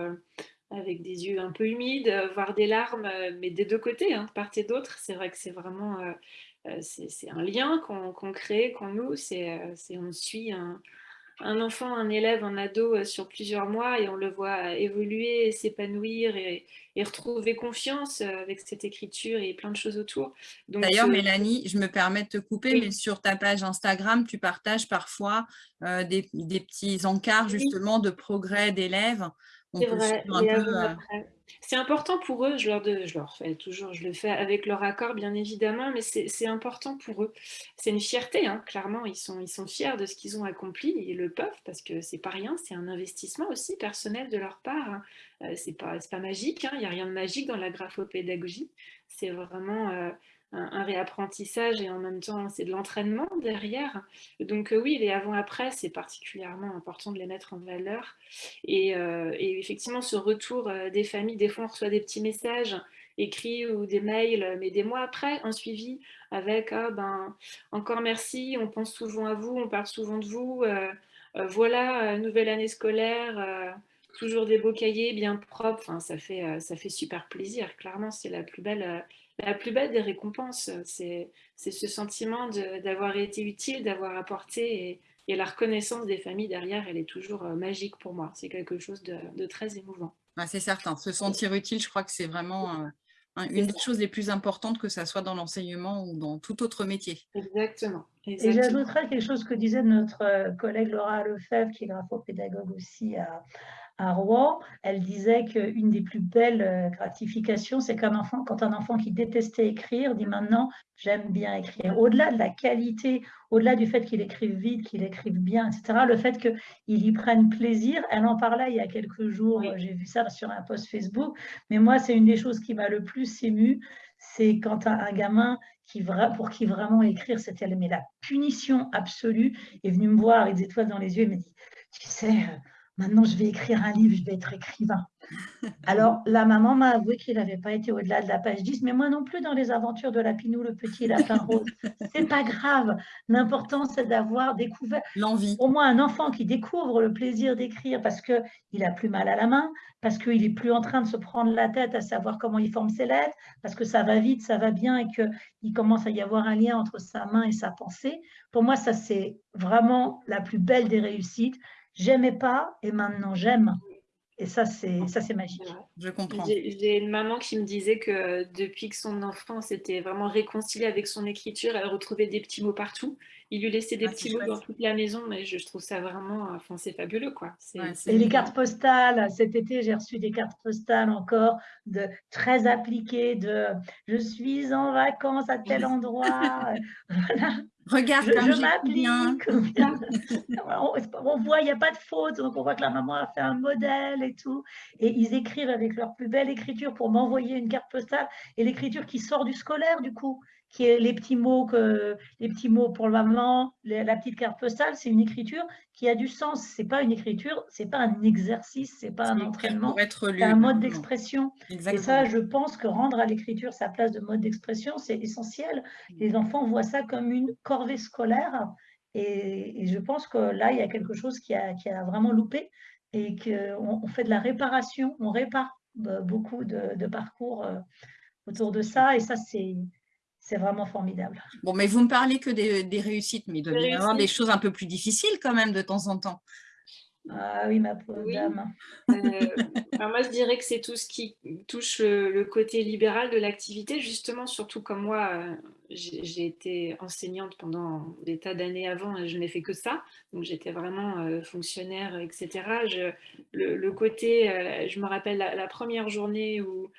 avec des yeux un peu humides, euh, voire des larmes, euh, mais des deux côtés, hein, de part et d'autre. C'est vrai que c'est vraiment euh, c'est un lien qu'on crée, qu'on noue. C'est on suit un, un, enfant, un élève, un ado sur plusieurs mois et on le voit évoluer, s'épanouir et, retrouver confiance avec cette écriture et plein de choses autour. D'ailleurs, Mélanie, je me permets de te couper, mais sur ta page Instagram, tu partages parfois des, des, petits encarts justement de progrès d'élèves. C'est vrai. Euh, c'est important pour eux, je leur, je leur fais toujours, je le fais avec leur accord bien évidemment, mais c'est important pour eux. C'est une fierté, hein, clairement, ils sont, ils sont fiers de ce qu'ils ont accompli, ils le peuvent parce que c'est pas rien, c'est un investissement aussi personnel de leur part. Hein. Euh, c'est pas, pas magique, hein, il n'y a rien de magique dans la graphopédagogie, c'est vraiment... Euh, un, réapprentissage et en même temps c'est de l'entraînement derrière. Donc euh, oui, les avant-après, c'est particulièrement important de les mettre en valeur. Et, euh, effectivement, ce retour euh, des familles, des fois on reçoit des petits messages écrits ou des mails, mais des mois après, un suivi avec ah, ben, encore merci, on pense souvent à vous, on parle souvent de vous, voilà, nouvelle année scolaire, toujours des beaux cahiers bien propres, ça, fait, ça fait super plaisir, clairement c'est la plus belle la plus belle des récompenses, c'est ce sentiment d'avoir été utile, d'avoir apporté et, la reconnaissance des familles derrière, elle est toujours euh, magique pour moi. C'est quelque chose de, très émouvant. c'est certain. Se sentir utile, je crois que c'est vraiment euh, une des choses les plus importantes, que ce soit dans l'enseignement ou dans tout autre métier. Exactement. Et j'ajouterais quelque chose que disait notre euh, collègue Laura Lefebvre, qui est graphopédagogue aussi à, à Rouen, elle disait qu'une des plus belles euh, gratifications, c'est qu'un enfant, quand un enfant qui détestait écrire dit maintenant j'aime bien écrire. Au-delà de la qualité, au-delà du fait qu'il écrive vite, qu'il écrive bien, etc., le fait qu'il y prenne plaisir, elle en parlait il y a quelques jours, j'ai vu ça sur un post Facebook, mais moi c'est une des choses qui m'a le plus ému, c'est quand un, un gamin qui, pour qui vraiment écrire, c'était la punition absolue, est venu me voir, les étoiles dans les yeux, et me dit, tu sais, euh, maintenant je vais écrire un livre, je vais être écrivain. Alors la maman m'a avoué qu'il n'avait pas été au-delà de la page 10, mais moi non plus dans les aventures de Lapinou, le petit lapin rose. C'est pas grave. L'important c'est d'avoir découvert l'envie. Au moins un enfant qui découvre le plaisir d'écrire parce qu'il a plus mal à la main, parce qu'il est plus en train de se prendre la tête à savoir comment il forme ses lettres, parce que ça va vite, ça va bien et qu'il commence à y avoir un lien entre sa main et sa pensée. Pour moi, ça c'est vraiment la plus belle des réussites j'aimais pas et maintenant j'aime. Et ça, c'est ça, c'est magique. Je comprends. J'ai une maman qui me disait que depuis que son enfant s'était vraiment réconcilié avec son écriture, elle retrouvait des petits mots partout. Il lui laissait des ah, petits mots dans toute la maison, mais je, trouve ça vraiment, enfin, c'est fabuleux, quoi. et les cartes postales, cet été, j'ai reçu des cartes postales encore de très appliquées de « je suis en vacances à tel endroit voilà. Regarde, je, m'applique. on, voit, il n'y a pas de faute, donc on voit que la maman a fait un modèle et tout. Et ils écrivent avec leur plus belle écriture pour m'envoyer une carte postale et l'écriture qui sort du scolaire, du coup qui est les petits mots, que, les petits mots pour le maman, la petite carte postale, c'est une écriture qui a du sens. C'est pas une écriture, c'est pas un exercice, c'est pas un entraînement, c'est un mode d'expression. Et ça, je pense que rendre à l'écriture sa place de mode d'expression, c'est essentiel. Les enfants voient ça comme une corvée scolaire. Et, je pense que là, il y a quelque chose qui a, qui a vraiment loupé et qu'on on fait de la réparation, on répare euh, beaucoup de, de parcours euh, autour de ça. Et ça, c'est c'est vraiment formidable. Bon, mais vous me parlez que des, réussites, mais il doit y avoir des choses un peu plus difficiles quand même de temps en temps. Ah oui, ma pauvre dame. Euh, moi, je dirais que c'est tout ce qui touche le, côté libéral de l'activité, justement, surtout comme moi, euh, j'ai été enseignante pendant des tas d'années avant, je n'ai fait que ça, donc j'étais vraiment fonctionnaire, etc. Je, le, côté, je me rappelle la première journée où euh,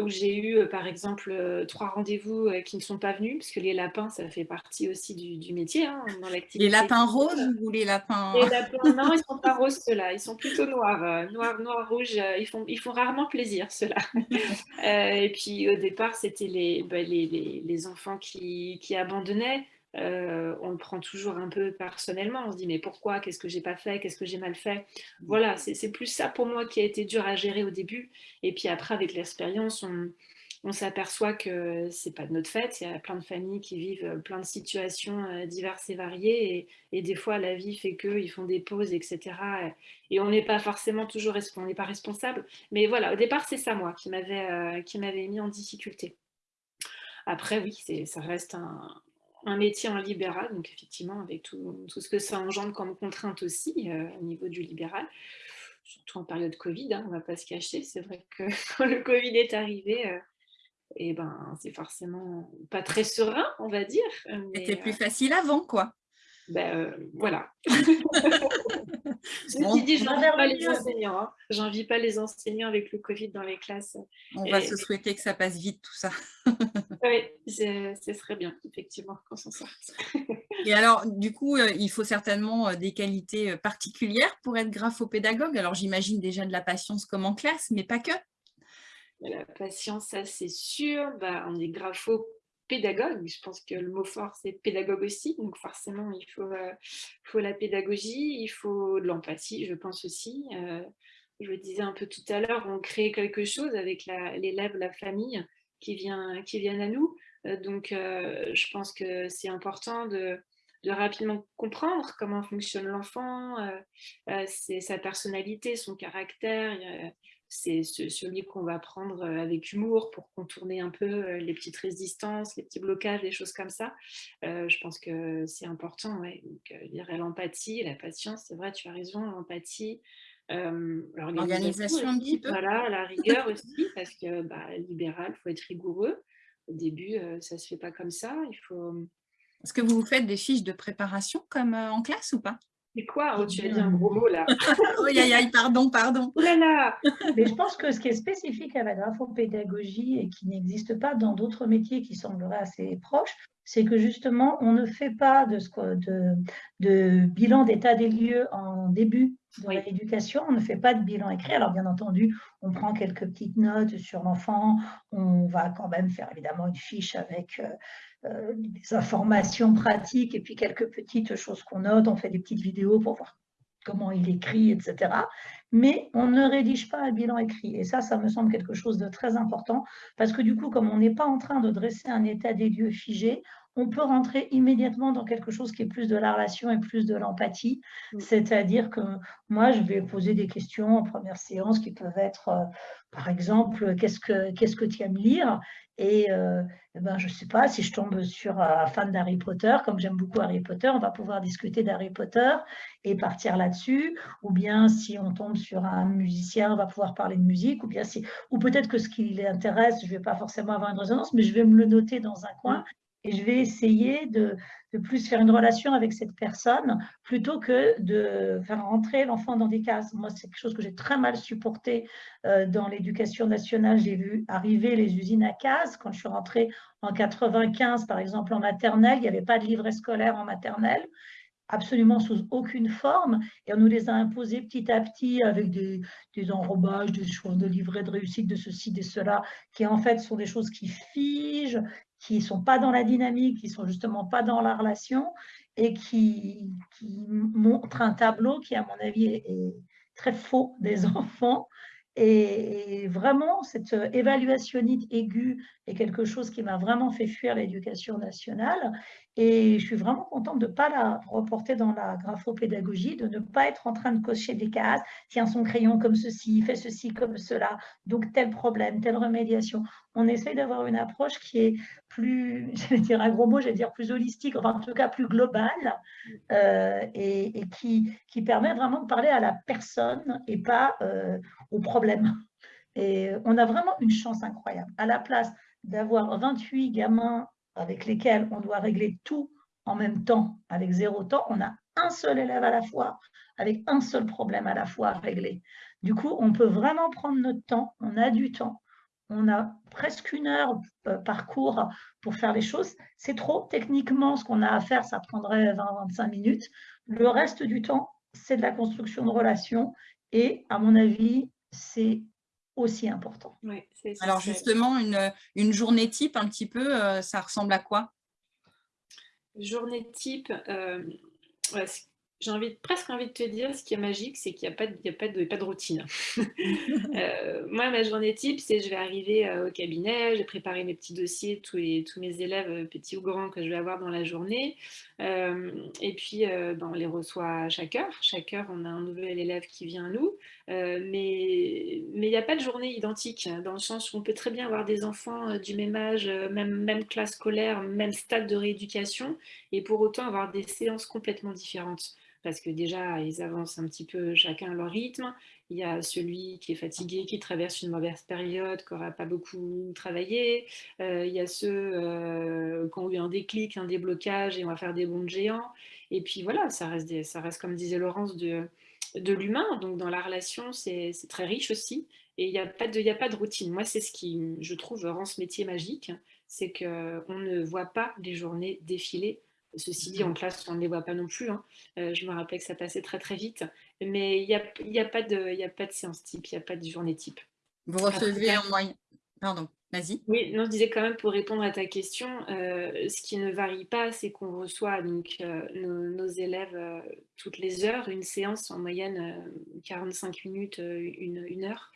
où j'ai eu, euh, par exemple, euh, trois rendez-vous qui ne sont pas venus, parce que les lapins, ça fait partie aussi du, métier hein, dans l'activité. Les lapins roses ou les lapins Les lapins, non, ils ne sont pas roses, ceux-là. Ils sont plutôt noirs. Noir, noir, rouge, ils font, ils font rarement plaisir, ceux-là. et puis, au départ, c'était les, bah, les, les, les, enfants qui, qui abandonnaient. Euh, on le prend toujours un peu personnellement. On se dit, mais pourquoi? Qu'est-ce que j'ai pas fait? Qu'est-ce que j'ai mal fait? Mmh. Voilà, c'est plus ça pour moi qui a été dur à gérer au début. Et puis après, avec l'expérience, on, s'aperçoit que c'est pas de notre fait. Il y a plein de familles qui vivent euh, plein de situations euh, diverses et variées. Et, des fois, la vie fait qu'ils font des pauses, etc. Et on n'est pas forcément toujours on n'est pas responsable. Mais voilà, au départ, c'est ça, moi, qui m'avait mis en difficulté. Après, oui, ça reste un, un métier en libéral, donc effectivement avec tout, ce que ça engendre comme contrainte aussi euh, au niveau du libéral, surtout en période Covid, hein, on ne va pas se cacher, c'est vrai que quand le Covid est arrivé, euh, et eh ben, c'est forcément pas très serein, on va dire. C'était plus euh, facile avant, quoi. Ben, voilà. Ceci dit, je n'envie pas les enseignants. Hein. J'envie pas les enseignants avec le Covid dans les classes. On va se souhaiter que ça passe vite, tout ça. oui, ce serait bien, effectivement, qu'on s'en sorte. Et alors, du coup, euh, il faut certainement euh, des qualités euh, particulières pour être graphopédagogue. Alors, j'imagine déjà de la patience comme en classe, mais pas que. La patience, ça c'est sûr. Bah, on est grapho pédagogue. Je pense que le mot fort, c'est pédagogue aussi. Donc forcément, il faut, euh, faut la pédagogie, il faut de l'empathie, je pense aussi. Euh, je le disais un peu tout à l'heure, on crée quelque chose avec l'élève, la, famille qui, vient, qui viennent à nous. Euh, donc je pense que c'est important de, de, rapidement comprendre comment fonctionne l'enfant, sa personnalité, son caractère c'est celui qu'on va prendre euh, avec humour pour contourner un peu euh, les petites résistances, les petits blocages, des choses comme ça. Euh, je pense que c'est important. Ouais. l'empathie, la patience, c'est vrai, tu as raison, l'empathie. L'organisation un petit peu. Voilà, la rigueur aussi, parce que bah, libéral, il faut être rigoureux. Au début, ça ne se fait pas comme ça. Il faut... Est-ce que vous faites des fiches de préparation comme en classe ou pas? C'est quoi oh, Tu as dit un gros mot là. aïe, aïe, aïe, pardon, pardon. Oh là là Mais je pense que ce qui est spécifique à la graphopédagogie et qui n'existe pas dans d'autres métiers qui sembleraient assez proches, c'est que justement, on ne fait pas de, de, de bilan d'état des lieux en début de l'éducation, on ne fait pas de bilan écrit. Alors, bien entendu, on prend quelques petites notes sur l'enfant, on va quand même faire évidemment une fiche avec euh, des informations pratiques et puis quelques petites choses qu'on note. On fait des petites vidéos pour voir comment il écrit, etc. Mais on ne rédige pas un bilan écrit. Et ça, ça me semble quelque chose de très important parce que du coup, comme on n'est pas en train de dresser un état des lieux figé, on peut rentrer immédiatement dans quelque chose qui est plus de la relation et plus de l'empathie. Mm. C'est-à-dire que moi, je vais poser des questions en première séance qui peuvent être, euh, par exemple, qu'est-ce que, qu'est-ce que tu aimes lire? Et, euh, eh ben, je ne sais pas, si je tombe sur un fan d'Harry Potter, comme j'aime beaucoup Harry Potter, on va pouvoir discuter d'Harry Potter et partir là-dessus. Ou bien si on tombe sur un musicien, on va pouvoir parler de musique. Ou bien si, ou peut-être que ce qui l'intéresse, je ne vais pas forcément avoir une résonance, mais je vais me le noter dans un coin et je vais essayer de, plus faire une relation avec cette personne plutôt que de faire rentrer l'enfant dans des cases. Moi, c'est quelque chose que j'ai très mal supporté euh, dans l'éducation nationale. J'ai vu arriver les usines à cases. Quand je suis rentrée en 95, par exemple, en maternelle, il n'y avait pas de livret scolaire en maternelle absolument sous aucune forme, et on nous les a imposés petit à petit avec des, des enrobages, des choses de livret de réussite, de ceci, de cela, qui en fait sont des choses qui figent, qui ne sont pas dans la dynamique, qui ne sont justement pas dans la relation et qui, montrent un tableau qui, à mon avis, est, très faux des enfants. Et, vraiment, cette évaluationnite aiguë est quelque chose qui m'a vraiment fait fuir l'éducation nationale. Et je suis vraiment contente de ne pas la reporter dans la graphopédagogie, de ne pas être en train de cocher des cases. Tiens son crayon comme ceci, fais ceci comme cela, donc tel problème, telle remédiation. On essaye d'avoir une approche qui est plus, je vais dire un gros mot, je vais dire plus holistique, enfin en tout cas plus globale, euh, et, qui, qui, permet vraiment de parler à la personne et pas euh, au problème. Et on a vraiment une chance incroyable. À la place d'avoir 28 gamins avec lesquels on doit régler tout en même temps, avec zéro temps, on a un seul élève à la fois, avec un seul problème à la fois à régler. Du coup, on peut vraiment prendre notre temps, on a du temps, on a presque une heure euh, par cours pour faire les choses. C'est trop, techniquement, ce qu'on a à faire, ça prendrait 20-25 minutes. Le reste du temps, c'est de la construction de relations et, à mon avis, c'est aussi important. Alors justement, une, une, journée type, un petit peu, euh, ça ressemble à quoi? Journée type, euh, j'ai envie, presque envie de te dire, ce qui est magique, c'est qu'il n'y a, pas de, a pas de, pas de routine. Euh, moi, ma journée type, c'est je vais arriver euh, au cabinet, j'ai préparé mes petits dossiers, tous, les, tous mes élèves, euh, petits ou grands, que je vais avoir dans la journée. et puis, ben, on les reçoit à chaque heure. Chaque heure, on a un nouvel élève qui vient à nous. mais il n'y a pas de journée identique, hein, dans le sens où on peut très bien avoir des enfants du même âge, même, même classe scolaire, même stade de rééducation, et pour autant avoir des séances complètement différentes parce que déjà, ils avancent un petit peu chacun à leur rythme. Il y a celui qui est fatigué, qui traverse une mauvaise période, qui n'aura pas beaucoup travaillé. Euh, il y a ceux euh, qui ont eu un déclic, un déblocage, et on va faire des bons géants. Et puis voilà, ça reste, comme disait Laurence, de, l'humain. Donc dans la relation, c'est très riche aussi. Et il n'y a, a pas de routine. Moi, c'est ce qui, je trouve, rend ce métier magique. C'est qu'on ne voit pas les journées défiler Ceci dit, en mmh. classe, on ne les voit pas non plus. Hein. Euh, je me rappelle que ça passait très très vite. Mais il n'y a, y a, pas de, a pas de séance type, il n'y a pas de journée type. Vous recevez en moyenne... Pardon, vas-y. Oui, non, je disais quand même pour répondre à ta question, euh, ce qui ne varie pas, c'est qu'on reçoit donc, euh, nos, élèves toutes les heures, une séance en moyenne 45 minutes, une, une heure.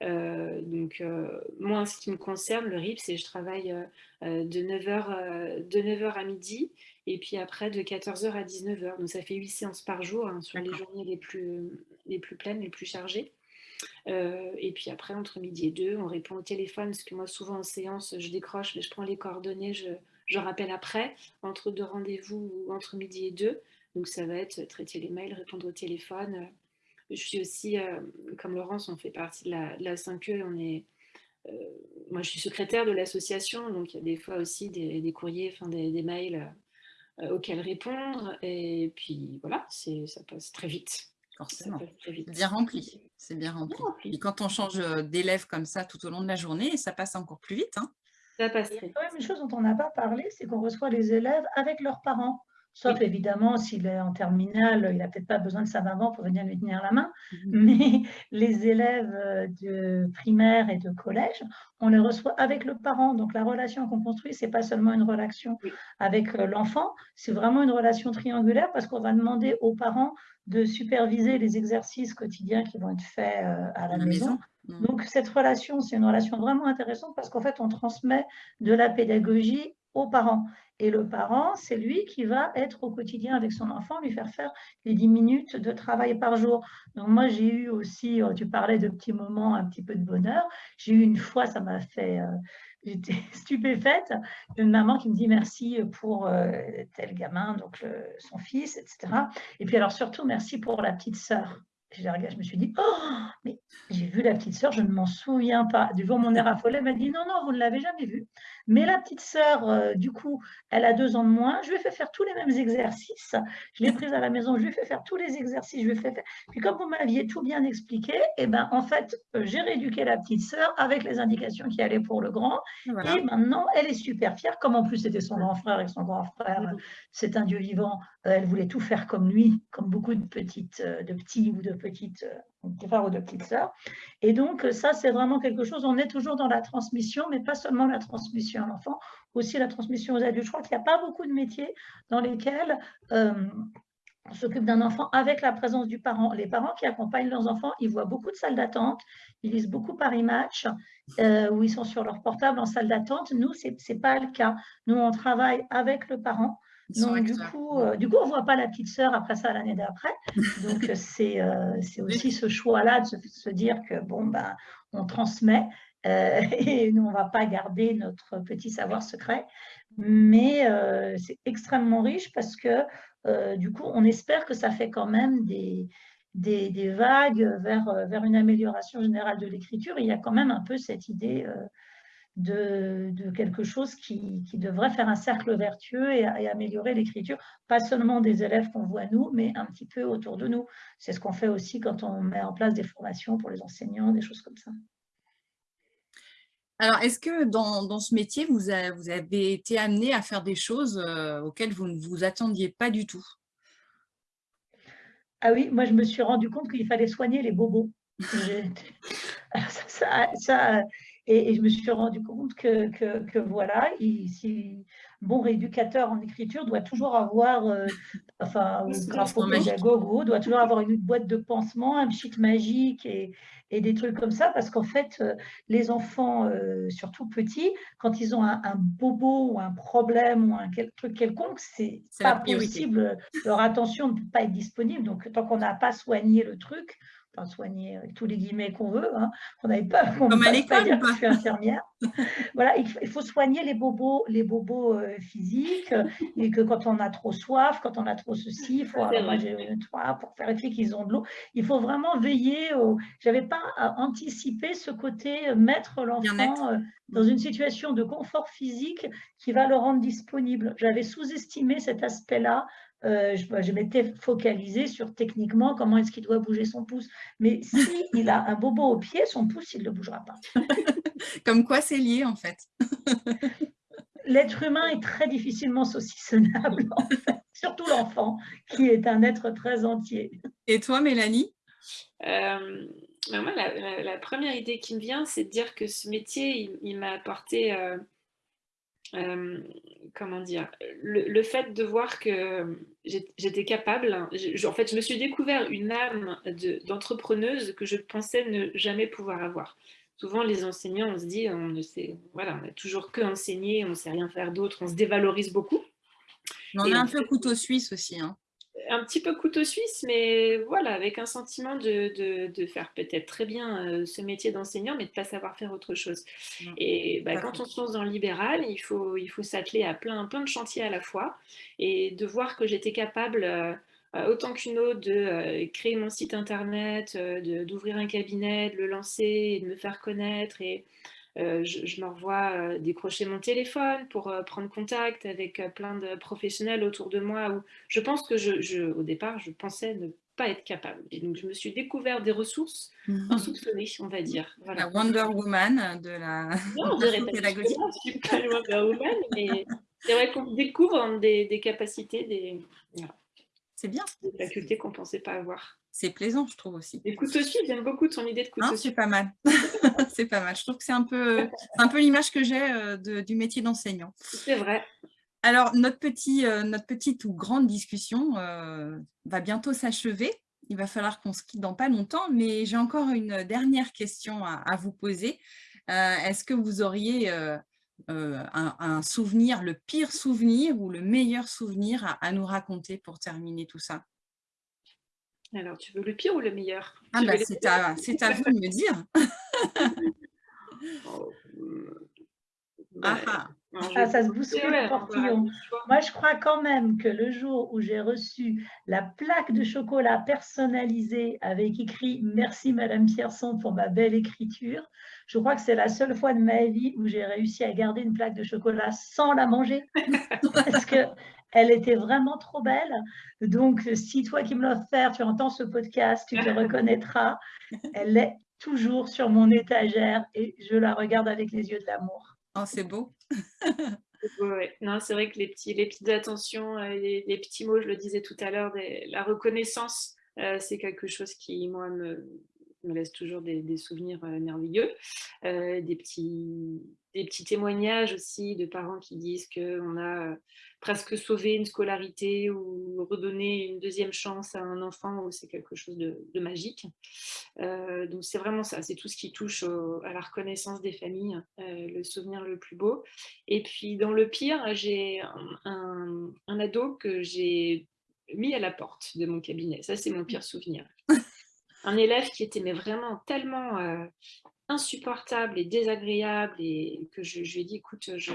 donc, moi, en ce qui me concerne, le RIP, c'est je travaille de 9h, de 9h à midi et puis après de 14h à 19h. Donc ça fait 8 séances par jour hein, sur les journées les plus, les plus pleines, les plus chargées. Euh, et puis après, entre midi et deux, on répond au téléphone, parce que moi, souvent en séance, je décroche, mais je prends les coordonnées, je, je rappelle après, entre deux rendez-vous ou entre midi et deux. Donc ça va être traiter les mails, répondre au téléphone. Je suis aussi, euh, comme Laurence, on fait partie de la, la 5E, on est, euh, moi je suis secrétaire de l'association, donc il y a des fois aussi des, des courriers, enfin des, des mails euh, auxquelles répondre. Et puis voilà, ça passe très vite. Forcément. Bien rempli. C'est bien rempli. Et quand on change euh, d'élève comme ça tout au long de la journée, ça passe encore plus vite. Hein. Ça passe très vite. Une chose dont on n'a pas parlé, c'est qu'on reçoit les élèves avec leurs parents. Sauf évidemment, s'il est en terminale, il n'a peut-être pas besoin de sa maman pour venir lui tenir la main. Mmh Mais les élèves euh, de primaire et de collège, on les reçoit avec le parent. Donc la relation qu'on construit, ce n'est pas seulement une relation avec euh, l'enfant, c'est vraiment une relation triangulaire parce qu'on va demander aux parents de superviser les exercices quotidiens qui vont être faits euh, à la, maison. Donc cette relation, c'est une relation vraiment intéressante parce qu'en fait, on transmet de la pédagogie aux parents. Et le parent, c'est lui qui va être au quotidien avec son enfant, lui faire faire les 10 minutes de travail par jour. Donc moi, j'ai eu aussi, euh, tu parlais de petits moments, un petit peu de bonheur. J'ai eu une fois, ça m'a fait, euh, j'étais stupéfaite, une maman qui me dit merci pour euh, tel gamin, donc son fils, etc. Et puis alors surtout, merci pour la petite sœur. Je, je me suis dit, oh, mais j'ai vu la petite sœur, je ne m'en souviens pas. Du jour, mon air affolé m'a dit, non, non, vous ne l'avez jamais vue. Mais la petite sœur, euh, du coup, elle a deux ans de moins. Je lui ai fait faire tous les mêmes exercices. Je l'ai prise à la maison, je lui ai fait faire tous les exercices. Je lui ai fait faire... Puis comme vous m'aviez tout bien expliqué, eh ben, en fait, euh, j'ai rééduqué la petite sœur avec les indications qui allaient pour le grand. Et maintenant, elle est super fière. Comme en plus, c'était son grand frère et son grand frère, c'est un Dieu vivant. Euh, elle voulait tout faire comme lui, comme beaucoup de petites, de petits ou de petites frères ou de. Et donc, ça, c'est vraiment quelque chose, on est toujours dans la transmission, mais pas seulement la transmission à l'enfant, aussi la transmission aux adultes. Je crois qu'il n'y a pas beaucoup de métiers dans lesquels euh, on s'occupe d'un enfant avec la présence du parent. Les parents qui accompagnent leurs enfants, ils voient beaucoup de salles d'attente, ils lisent beaucoup Paris Match, euh, où ils sont sur leur portable en salle d'attente. Nous, ce n'est pas le cas. Nous, on travaille avec le parent donc, du coup, euh, du coup, on ne voit pas la petite sœur après ça l'année d'après. Donc, c'est euh, aussi ce choix-là de se, dire que, bon, ben, on transmet euh, et nous, on ne va pas garder notre petit savoir secret. Mais c'est extrêmement riche parce que, du coup, on espère que ça fait quand même des, des, des vagues vers, vers une amélioration générale de l'écriture. Il y a quand même un peu cette idée de, quelque chose qui, devrait faire un cercle vertueux et, améliorer l'écriture, pas seulement des élèves qu'on voit nous, mais un petit peu autour de nous. C'est ce qu'on fait aussi quand on met en place des formations pour les enseignants, des choses comme ça. Alors, est-ce que dans, ce métier, vous, avez été amené à faire des choses euh, auxquelles vous ne vous attendiez pas du tout? Ah oui, moi je me suis rendu compte qu'il fallait soigner les bobos. ça, et, je me suis rendu compte que, que, voilà, si, bon rééducateur en écriture doit toujours avoir, euh, enfin, ou doit toujours avoir une boîte de pansement, un pchit magique et, et, des trucs comme ça, parce qu'en fait, euh, les enfants, euh, surtout petits, quand ils ont un, bobo ou un problème ou un truc quelconque, c'est pas possible, leur attention ne peut pas être disponible. Donc, tant qu'on n'a pas soigné le truc, soigner avec tous les guillemets qu'on veut, hein, qu'on n'avait pas. Comme à l'école, je suis infirmière. voilà, il faut soigner les bobos, les bobos euh, physiques, et que quand on a trop soif, quand on a trop ceci, il faut, pour vérifier qu'ils ont de l'eau, il faut vraiment veiller. Au... J'avais pas anticipé ce côté euh, mettre l'enfant euh, dans une situation de confort physique qui va le rendre disponible. J'avais sous-estimé cet aspect-là euh, je, m'étais focalisée sur techniquement comment est-ce qu'il doit bouger son pouce. Mais s'il a un bobo au pied, son pouce, il ne le bougera pas. Comme quoi c'est lié en fait. L'être humain est très difficilement saucissonnable, en fait. surtout l'enfant, qui est un être très entier. Et toi, Mélanie? Euh, ben moi, la, première idée qui me vient, c'est de dire que ce métier, il, m'a apporté... Euh, euh, comment dire, le, fait de voir que j'étais capable, en fait, je me suis découvert une âme d'entrepreneuse que je pensais ne jamais pouvoir avoir. Souvent, les enseignants, on se dit, on ne sait, voilà, on a toujours que enseigner, on ne sait rien faire d'autre, on se dévalorise beaucoup. On a un peu couteau suisse aussi. Hein un petit peu couteau suisse, mais voilà, avec un sentiment de, faire peut-être très bien euh, ce métier d'enseignant, mais de ne pas savoir faire autre chose. Et bah, quand on se lance dans le libéral, il faut, il faut s'atteler à plein, plein de chantiers à la fois et de voir que j'étais capable, euh, euh, autant qu'une autre, de créer mon site internet, d'ouvrir un cabinet, de le lancer et de me faire connaître et euh, je, me revois euh, décrocher mon téléphone pour euh, prendre contact avec plein de professionnels autour de moi. Où je pense que, je, au départ, je pensais ne pas être capable. Et donc, je me suis découvert des ressources mmh. insoupçonnées, on va dire. La Wonder Woman de la, non, pédagogie. Je suis pas Wonder Woman, mais c'est vrai qu'on découvre des, capacités, des, c'est bien. des facultés qu'on ne pensait pas avoir c'est plaisant, je trouve aussi. Les couteaux suisses, j'aime beaucoup ton idée de couteau C'est pas mal. c'est pas mal. Je trouve que c'est un peu, un peu l'image que j'ai euh, du métier d'enseignant. C'est vrai. Alors, notre, petit, euh, notre petite ou grande discussion euh, va bientôt s'achever. Il va falloir qu'on se quitte dans pas longtemps, mais j'ai encore une dernière question à, vous poser. Est-ce que vous auriez un, souvenir, le pire souvenir ou le meilleur souvenir à nous raconter pour terminer tout ça? Alors, tu veux le pire ou le meilleur? Ah bah, C'est à, vous de me dire. Oh, bah, ah, ah. ah, ça se bouscule le portillon. Moi, je crois quand même que le jour où j'ai reçu la plaque de chocolat personnalisée avec écrit « Merci Madame Pierson pour ma belle écriture », je crois que c'est la seule fois de ma vie où j'ai réussi à garder une plaque de chocolat sans la manger. Parce que elle était vraiment trop belle. Donc, si toi qui me l'as offert, tu entends ce podcast, tu te reconnaîtras. Elle est toujours sur mon étagère et je la regarde avec les yeux de l'amour. Oh, c'est beau. Non, c'est vrai que les, petits, les petites attentions, euh, les, les, petits mots, je le disais tout à l'heure, la reconnaissance, euh, c'est quelque chose qui, moi, me, me laisse toujours des, souvenirs euh, merveilleux. Euh, des, petits, des petits témoignages aussi de parents qui disent qu'on a euh, presque sauvé une scolarité ou redonné une deuxième chance à un enfant, c'est quelque chose de, magique. donc c'est vraiment ça, c'est tout ce qui touche à la reconnaissance des familles, le souvenir le plus beau. Et puis dans le pire, j'ai un, ado que j'ai mis à la porte de mon cabinet. Ça, c'est mon pire souvenir un élève qui était mais vraiment tellement euh, insupportable et désagréable et que je, lui ai dit, écoute, je,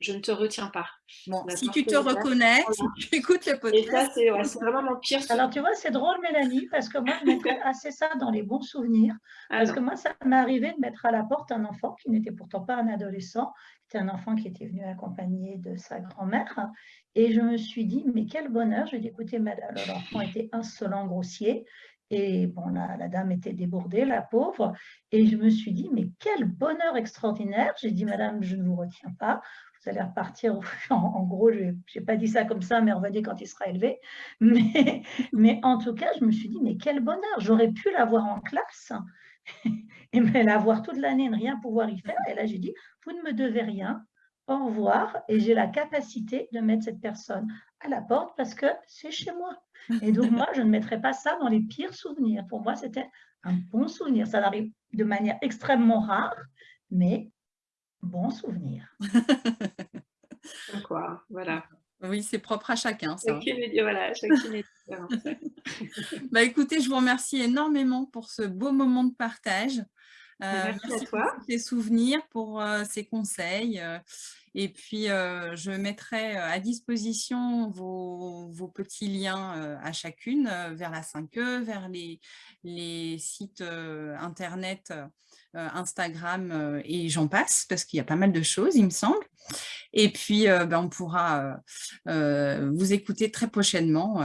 je ne te retiens pas. Bon, si tu te reconnais, si tu écoutes le podcast. Et ça, c'est vraiment mon pire Alors, tu vois, c'est drôle, Mélanie, parce que moi, je mettrais assez ça dans les bons souvenirs. Ah parce que moi, ça m'est arrivé de mettre à la porte un enfant qui n'était pourtant pas un adolescent. C'était un enfant qui était venu accompagner de sa grand-mère. Et je me suis dit, mais quel bonheur. Je lui ai dit, écoutez, madame, l'enfant était insolent, grossier. Et bon, la, la, dame était débordée, la pauvre. Et je me suis dit, mais quel bonheur extraordinaire. J'ai dit, madame, je ne vous retiens pas vous allez repartir, en, gros, je n'ai pas dit ça comme ça, mais on va dire quand il sera élevé. Mais, mais en tout cas, je me suis dit, mais quel bonheur, j'aurais pu l'avoir en classe et l'avoir toute l'année ne rien pouvoir y faire. Et là, j'ai dit, vous ne me devez rien, au revoir, et j'ai la capacité de mettre cette personne à la porte parce que c'est chez moi. Et donc, moi, je ne mettrai pas ça dans les pires souvenirs. Pour moi, c'était un bon souvenir. Ça arrive de manière extrêmement rare, mais bon souvenir. Quoi, voilà. Oui, c'est propre à chacun. Ça. voilà, chacune bah, écoutez, je vous remercie énormément pour ce beau moment de partage. Euh, merci, à toi. Pour tes souvenirs, pour euh, ces conseils. Euh, et puis, je mettrai à disposition vos, petits liens à chacune vers la 5E, vers les, les sites internet Instagram et j'en passe, parce qu'il y a pas mal de choses, il me semble. Et puis, ben, on pourra vous écouter très prochainement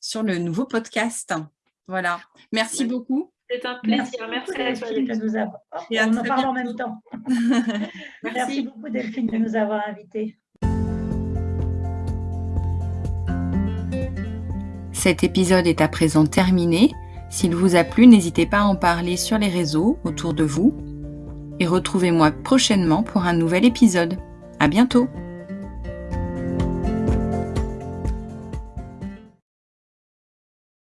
sur le nouveau podcast. Voilà. Merci beaucoup. C'est un plaisir. Merci, Merci Delphine de nous avoir. Et on en parle en même temps. Merci. beaucoup Delphine de nous avoir invités. Cet épisode est à présent terminé. S'il vous a plu, n'hésitez pas à en parler sur les réseaux autour de vous. Et retrouvez-moi prochainement pour un nouvel épisode. À bientôt